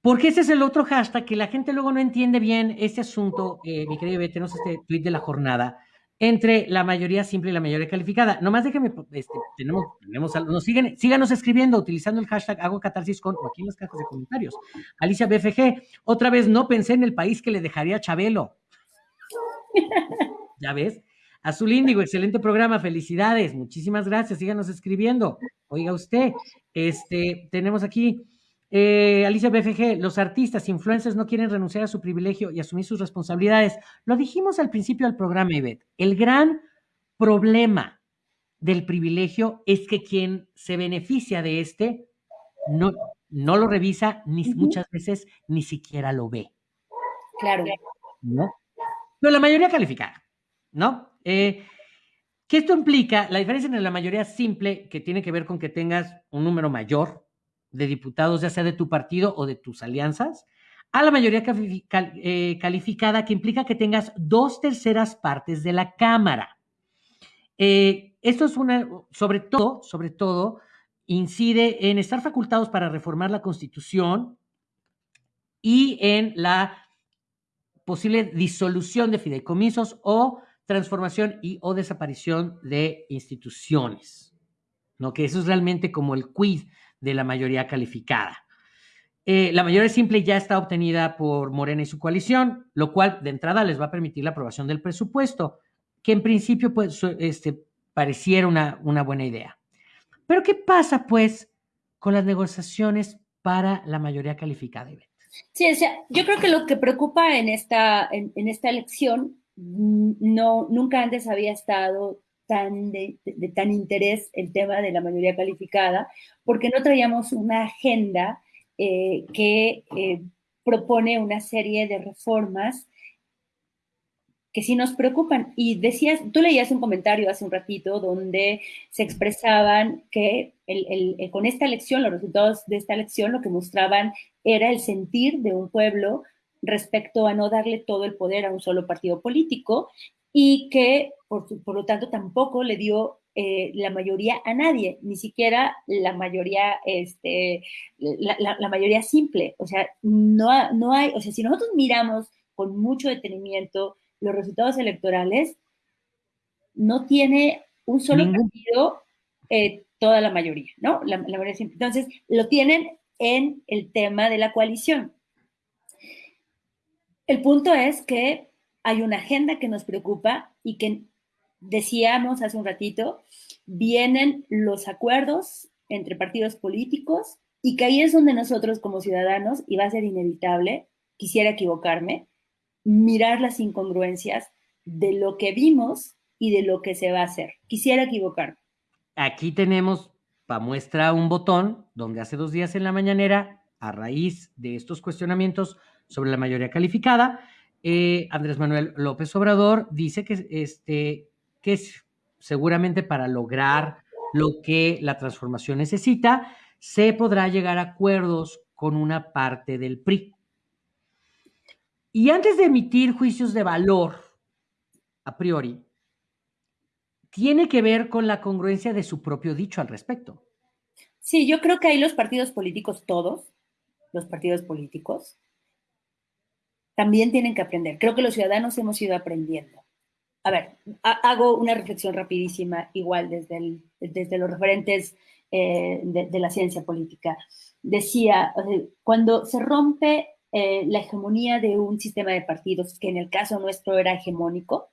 Porque ese es el otro hashtag que la gente luego no entiende bien este asunto, eh, mi querido tenemos este tweet de la jornada, entre la mayoría simple y la mayoría calificada. Nomás déjenme, este, tenemos, tenemos, nos siguen, síganos escribiendo utilizando el hashtag hago catarsis con, o aquí en las cajas de comentarios. Alicia BFG, otra vez no pensé en el país que le dejaría a Chabelo. ¿Ya ves? Azul Índigo, excelente programa, felicidades, muchísimas gracias, síganos escribiendo. Oiga usted, este, tenemos aquí eh, Alicia BFG, los artistas, influencers no quieren renunciar a su privilegio y asumir sus responsabilidades. Lo dijimos al principio del programa, Ivette. El gran problema del privilegio es que quien se beneficia de este no, no lo revisa ni muchas veces ni siquiera lo ve. Claro. ¿No? Pero la mayoría calificada, ¿no? Eh, ¿Qué esto implica? La diferencia entre la mayoría simple, que tiene que ver con que tengas un número mayor, de diputados, ya sea de tu partido o de tus alianzas, a la mayoría eh, calificada, que implica que tengas dos terceras partes de la Cámara. Eh, esto es una, sobre todo, sobre todo, incide en estar facultados para reformar la Constitución y en la posible disolución de fideicomisos o transformación y o desaparición de instituciones. ¿no? Que eso es realmente como el quid de la mayoría calificada. Eh, la mayoría simple ya está obtenida por Morena y su coalición, lo cual de entrada les va a permitir la aprobación del presupuesto, que en principio pues, este, pareciera una, una buena idea. Pero ¿qué pasa pues con las negociaciones para la mayoría calificada? Sí, o sea, yo creo que lo que preocupa en esta, en, esta elección no, nunca antes había estado tan de, tan interés el tema de la mayoría calificada, porque no traíamos una agenda eh, que eh, propone una serie de reformas que sí nos preocupan. Y decías, tú leías un comentario hace un ratito donde se expresaban que el, con esta elección, los resultados de esta elección, lo que mostraban era el sentir de un pueblo respecto a no darle todo el poder a un solo partido político y que, por, por lo tanto, tampoco le dio eh, la mayoría a nadie, ni siquiera la mayoría, este, la, la, mayoría simple. O sea, no, no hay, o sea, si nosotros miramos con mucho detenimiento los resultados electorales, no tiene un solo partido eh, toda la mayoría, ¿no? La, la mayoría simple. Entonces, lo tienen en el tema de la coalición. El punto es que hay una agenda que nos preocupa y que decíamos hace un ratito, vienen los acuerdos entre partidos políticos y que ahí es donde nosotros como ciudadanos, y va a ser inevitable, quisiera equivocarme, mirar las incongruencias de lo que vimos y de lo que se va a hacer. Quisiera equivocarme. Aquí tenemos para muestra un botón donde hace dos días en la mañanera, a raíz de estos cuestionamientos sobre la mayoría calificada, eh, Andrés Manuel López Obrador dice que este, que es seguramente para lograr lo que la transformación necesita, se podrá llegar a acuerdos con una parte del PRI. Y antes de emitir juicios de valor, a priori, tiene que ver con la congruencia de su propio dicho al respecto. Sí, yo creo que ahí los partidos políticos, todos, los partidos políticos, también tienen que aprender. Creo que los ciudadanos hemos ido aprendiendo a ver, hago una reflexión rapidísima, igual desde, desde los referentes eh, de, la ciencia política. Decía, cuando se rompe eh, la hegemonía de un sistema de partidos, que en el caso nuestro era hegemónico,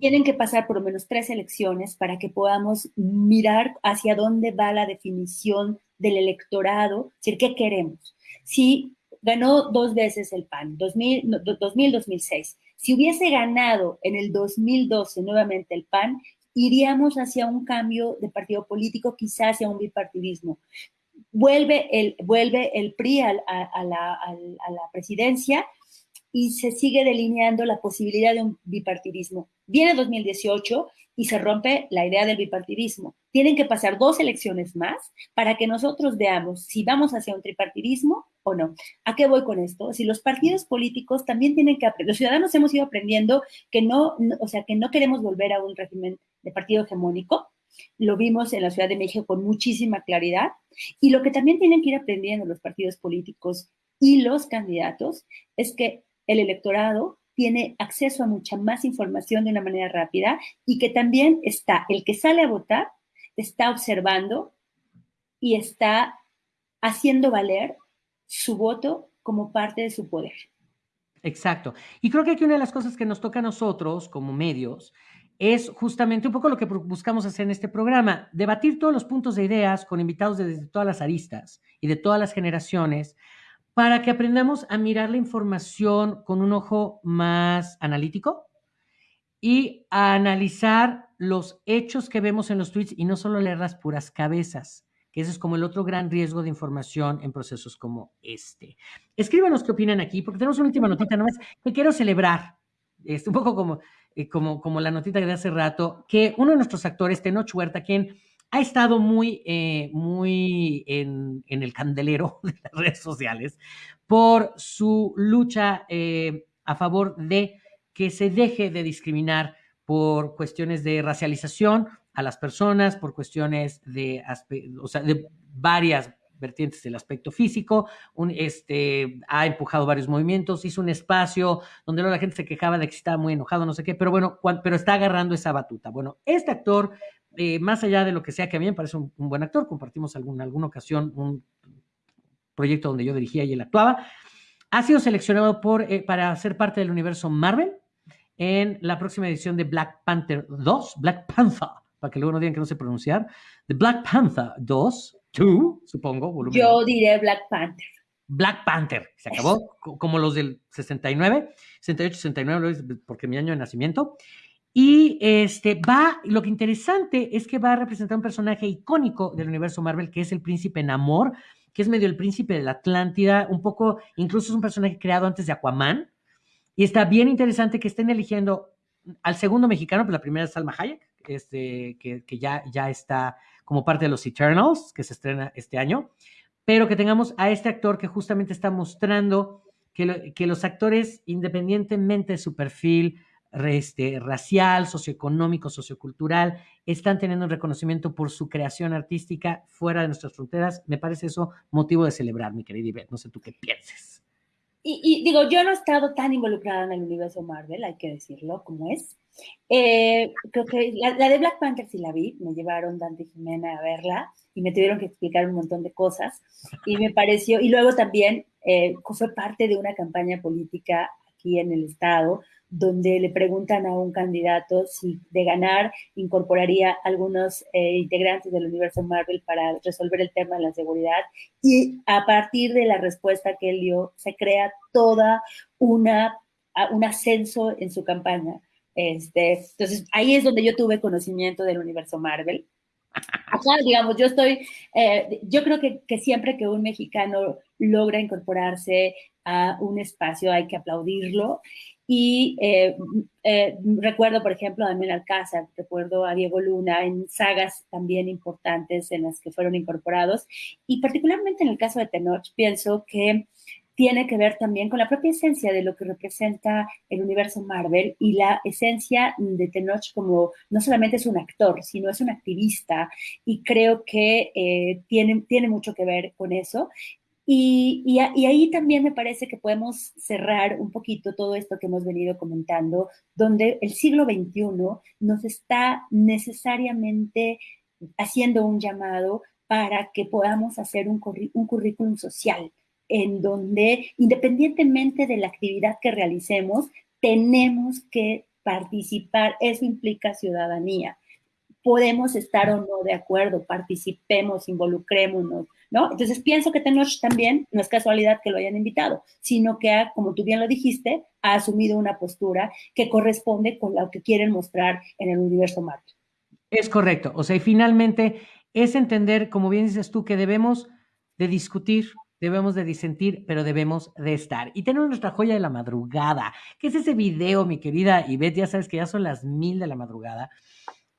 tienen que pasar por lo menos tres elecciones para que podamos mirar hacia dónde va la definición del electorado, es decir, ¿qué queremos? Si ganó dos veces el PAN, 2000-2006, si hubiese ganado en el 2012 nuevamente el PAN, iríamos hacia un cambio de partido político, quizás hacia un bipartidismo. Vuelve el, vuelve el PRI a, la, a la presidencia y se sigue delineando la posibilidad de un bipartidismo. Viene 2018 y se rompe la idea del bipartidismo. Tienen que pasar dos elecciones más para que nosotros veamos si vamos hacia un tripartidismo o no. ¿A qué voy con esto? Si los partidos políticos también tienen que aprender, los ciudadanos hemos ido aprendiendo que no, o sea, que no queremos volver a un régimen de partido hegemónico. Lo vimos en la Ciudad de México con muchísima claridad. Y lo que también tienen que ir aprendiendo los partidos políticos y los candidatos es que el electorado tiene acceso a mucha más información de una manera rápida y que también está, el que sale a votar, está observando y está haciendo valer su voto como parte de su poder. Exacto. Y creo que aquí una de las cosas que nos toca a nosotros como medios es justamente un poco lo que buscamos hacer en este programa, debatir todos los puntos de ideas con invitados desde todas las aristas y de todas las generaciones para que aprendamos a mirar la información con un ojo más analítico y a analizar los hechos que vemos en los tweets y no solo leer las puras cabezas, que ese es como el otro gran riesgo de información en procesos como este. Escríbanos qué opinan aquí, porque tenemos una última notita nomás que quiero celebrar. Es un poco como, eh, como, como la notita de hace rato, que uno de nuestros actores, Tenoch Huerta, quien ha estado muy, eh, muy en, el candelero de las redes sociales por su lucha eh, a favor de que se deje de discriminar por cuestiones de racialización a las personas, por cuestiones de, o sea, de varias vertientes del aspecto físico, este, ha empujado varios movimientos, hizo un espacio donde la gente se quejaba de que estaba muy enojado, no sé qué, pero bueno, pero está agarrando esa batuta. Bueno, este actor eh, más allá de lo que sea, que a mí me parece un, buen actor, compartimos en alguna ocasión un proyecto donde yo dirigía y él actuaba, ha sido seleccionado por, eh, para ser parte del universo Marvel en la próxima edición de Black Panther 2, Black Panther, para que luego no digan que no sé pronunciar, de Black Panther 2, 2, supongo. Volumen yo diré Black Panther. Black Panther, se acabó, como los del 69, 68, 69, porque mi año de nacimiento. Y este va, lo que interesante es que va a representar un personaje icónico del universo Marvel, que es el príncipe Namor, que es medio el príncipe de la Atlántida, un poco, incluso es un personaje creado antes de Aquaman. Y está bien interesante que estén eligiendo al segundo mexicano, pues la primera es Salma Hayek, este, que, ya, ya está como parte de los Eternals, que se estrena este año, pero que tengamos a este actor que justamente está mostrando que, que los actores, independientemente de su perfil este, racial, socioeconómico, sociocultural, están teniendo un reconocimiento por su creación artística fuera de nuestras fronteras. Me parece eso motivo de celebrar, mi querida Ivette. No sé tú qué pienses. Y, digo, yo no he estado tan involucrada en el universo Marvel, hay que decirlo como es. Eh, creo que la, la, de Black Panther sí la vi, me llevaron Dante y Jimena a verla y me tuvieron que explicar un montón de cosas y me pareció, y luego también eh, fue parte de una campaña política aquí en el estado donde le preguntan a un candidato si de ganar incorporaría algunos eh, integrantes del universo Marvel para resolver el tema de la seguridad y a partir de la respuesta que él dio se crea toda una un ascenso en su campaña. Este, entonces ahí es donde yo tuve conocimiento del universo Marvel. Acá, digamos, yo estoy, eh, yo creo que, que siempre que un mexicano logra incorporarse a un espacio hay que aplaudirlo y eh, eh, recuerdo, por ejemplo, a Daniel Alcázar, recuerdo a Diego Luna en sagas también importantes en las que fueron incorporados. Y particularmente en el caso de Tenoch, pienso que tiene que ver también con la propia esencia de lo que representa el universo Marvel y la esencia de Tenoch como no solamente es un actor, sino es un activista y creo que eh, tiene, tiene mucho que ver con eso. Y, ahí también me parece que podemos cerrar un poquito todo esto que hemos venido comentando, donde el siglo XXI nos está necesariamente haciendo un llamado para que podamos hacer un, un currículum social, en donde independientemente de la actividad que realicemos, tenemos que participar, eso implica ciudadanía. Podemos estar o no de acuerdo, participemos, involucrémonos, ¿no? Entonces pienso que Tenoch también, no es casualidad que lo hayan invitado, sino que ha, como tú bien lo dijiste, ha asumido una postura que corresponde con lo que quieren mostrar en el universo Marvel. Es correcto, o sea, y finalmente es entender, como bien dices tú, que debemos de discutir, debemos de disentir, pero debemos de estar. Y tenemos nuestra joya de la madrugada, que es ese video, mi querida Ivette, ya sabes que ya son las mil de la madrugada,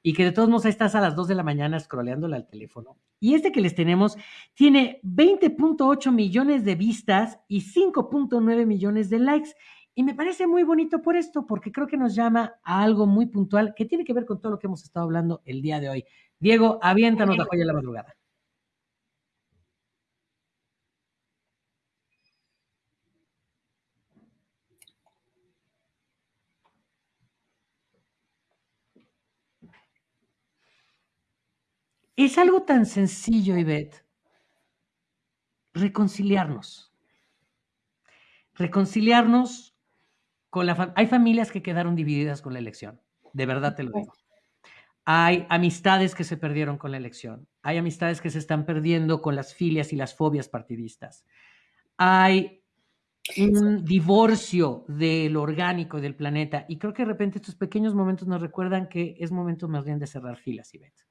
y que de todos modos estás a las 2 de la mañana scrolleándole al teléfono. Y este que les tenemos tiene 20.8 millones de vistas y 5.9 millones de likes. Y me parece muy bonito por esto, porque creo que nos llama a algo muy puntual que tiene que ver con todo lo que hemos estado hablando el día de hoy. Diego, aviéntanos la joya de la madrugada. Es algo tan sencillo, Ivette. Reconciliarnos. Reconciliarnos con la familia. Hay familias que quedaron divididas con la elección. De verdad te lo digo. Hay amistades que se perdieron con la elección. Hay amistades que se están perdiendo con las filias y las fobias partidistas. Hay un divorcio del orgánico del planeta. Y creo que de repente estos pequeños momentos nos recuerdan que es momento más bien de cerrar filas, Ivette.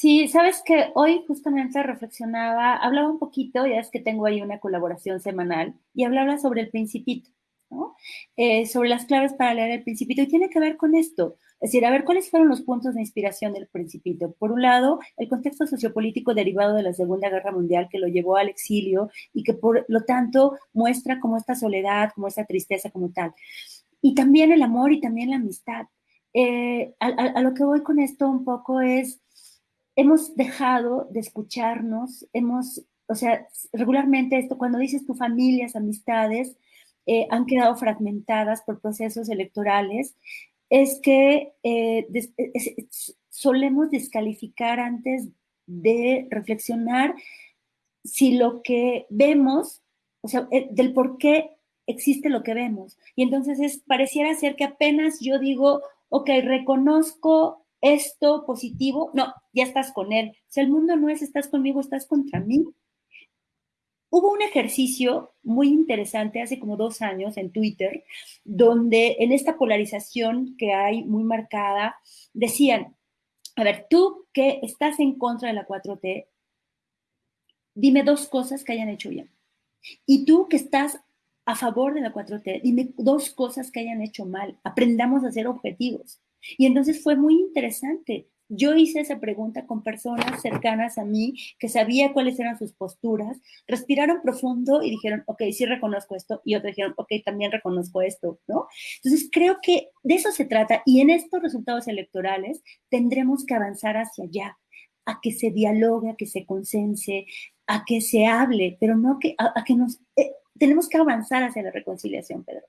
Sí, sabes que hoy justamente reflexionaba, hablaba un poquito, ya es que tengo ahí una colaboración semanal, y hablaba sobre el principito, ¿no? Eh, sobre las claves para leer el principito, y tiene que ver con esto. Es decir, a ver, ¿cuáles fueron los puntos de inspiración del principito? Por un lado, el contexto sociopolítico derivado de la Segunda Guerra Mundial que lo llevó al exilio y que por lo tanto muestra como esta soledad, como esta tristeza como tal. Y también el amor y también la amistad. Eh, a, a, a lo que voy con esto un poco es hemos dejado de escucharnos, hemos, o sea, regularmente esto, cuando dices tu familias, amistades, eh, han quedado fragmentadas por procesos electorales, es que eh, es, solemos descalificar antes de reflexionar si lo que vemos, o sea, eh, del por qué existe lo que vemos. Y entonces es, pareciera ser que apenas yo digo, ok, reconozco esto positivo, no, ya estás con él. Si el mundo no es estás conmigo, estás contra mí. Hubo un ejercicio muy interesante hace como dos años en Twitter, donde en esta polarización que hay muy marcada, decían, a ver, tú que estás en contra de la 4T, dime dos cosas que hayan hecho bien. Y tú que estás a favor de la 4T, dime dos cosas que hayan hecho mal, aprendamos a ser objetivos. Y entonces fue muy interesante. Yo hice esa pregunta con personas cercanas a mí que sabía cuáles eran sus posturas, respiraron profundo y dijeron, ok, sí reconozco esto, y otros dijeron, ok, también reconozco esto, ¿no? Entonces creo que de eso se trata y en estos resultados electorales tendremos que avanzar hacia allá, a que se dialogue, a que se consense, a que se hable, pero no que, a, que nos... Eh, tenemos que avanzar hacia la reconciliación, Pedro.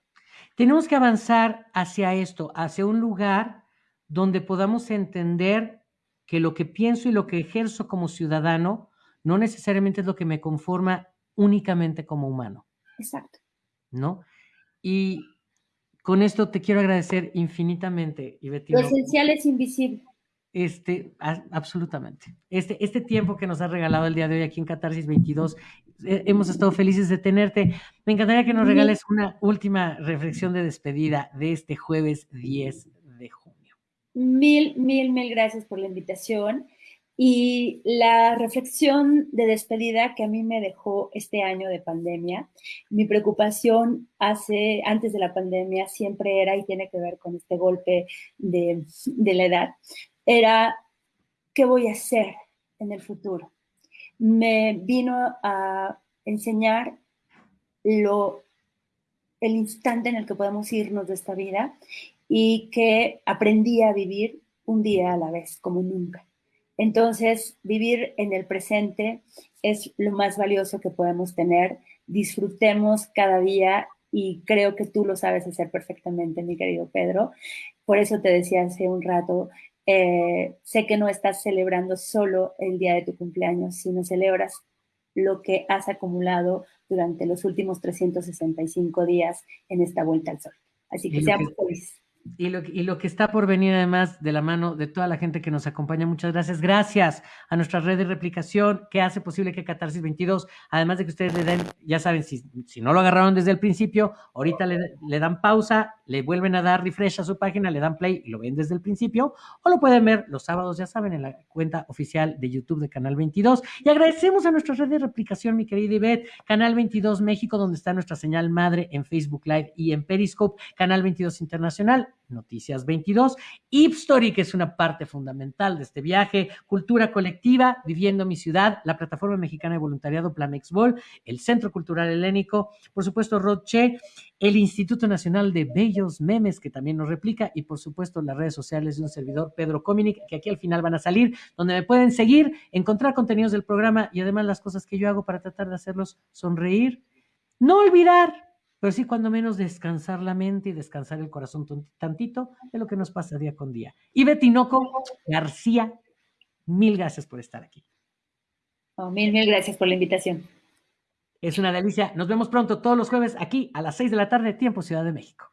Tenemos que avanzar hacia esto, hacia un lugar donde podamos entender que lo que pienso y lo que ejerzo como ciudadano no necesariamente es lo que me conforma únicamente como humano. Exacto. ¿No? Y con esto te quiero agradecer infinitamente, Ivette. Lo esencial es invisible. Este, absolutamente. Este, este tiempo que nos has regalado el día de hoy aquí en Catarsis 22, eh, hemos estado felices de tenerte. Me encantaría que nos regales una última reflexión de despedida de este jueves 10 de junio. Mil, mil, mil gracias por la invitación. Y la reflexión de despedida que a mí me dejó este año de pandemia, mi preocupación hace, antes de la pandemia siempre era y tiene que ver con este golpe de, de la edad, era qué voy a hacer en el futuro. Me vino a enseñar lo, el instante en el que podemos irnos de esta vida y que aprendí a vivir un día a la vez, como nunca. Entonces, vivir en el presente es lo más valioso que podemos tener. Disfrutemos cada día y creo que tú lo sabes hacer perfectamente, mi querido Pedro. Por eso te decía hace un rato, eh, sé que no estás celebrando solo el día de tu cumpleaños, sino celebras lo que has acumulado durante los últimos 365 días en esta vuelta al sol. Así que seamos felices. Y lo, y lo, que está por venir además de la mano de toda la gente que nos acompaña, muchas gracias. Gracias a nuestra red de replicación que hace posible que Catarsis 22, además de que ustedes le den, ya saben, si, si no lo agarraron desde el principio, ahorita le, le, dan pausa, le vuelven a dar refresh a su página, le dan play y lo ven desde el principio, o lo pueden ver los sábados, ya saben, en la cuenta oficial de YouTube de Canal 22. Y agradecemos a nuestra red de replicación, mi querida Ivette, Canal 22 México, donde está nuestra señal madre en Facebook Live y en Periscope, Canal 22 Internacional Noticias 22, Ipstory, que es una parte fundamental de este viaje, Cultura Colectiva, Viviendo mi Ciudad, la Plataforma Mexicana de Voluntariado Planexbol, el Centro Cultural Helénico, por supuesto Roche, el Instituto Nacional de Bellos Memes, que también nos replica, y por supuesto las redes sociales de un servidor, Pedro Cominic, que aquí al final van a salir, donde me pueden seguir, encontrar contenidos del programa y además las cosas que yo hago para tratar de hacerlos sonreír. No olvidar pero sí cuando menos descansar la mente y descansar el corazón tantito de lo que nos pasa día con día. Y Betinoco García, mil gracias por estar aquí. Oh, mil, mil gracias por la invitación. Es una delicia. Nos vemos pronto todos los jueves aquí a las seis de la tarde, tiempo Ciudad de México.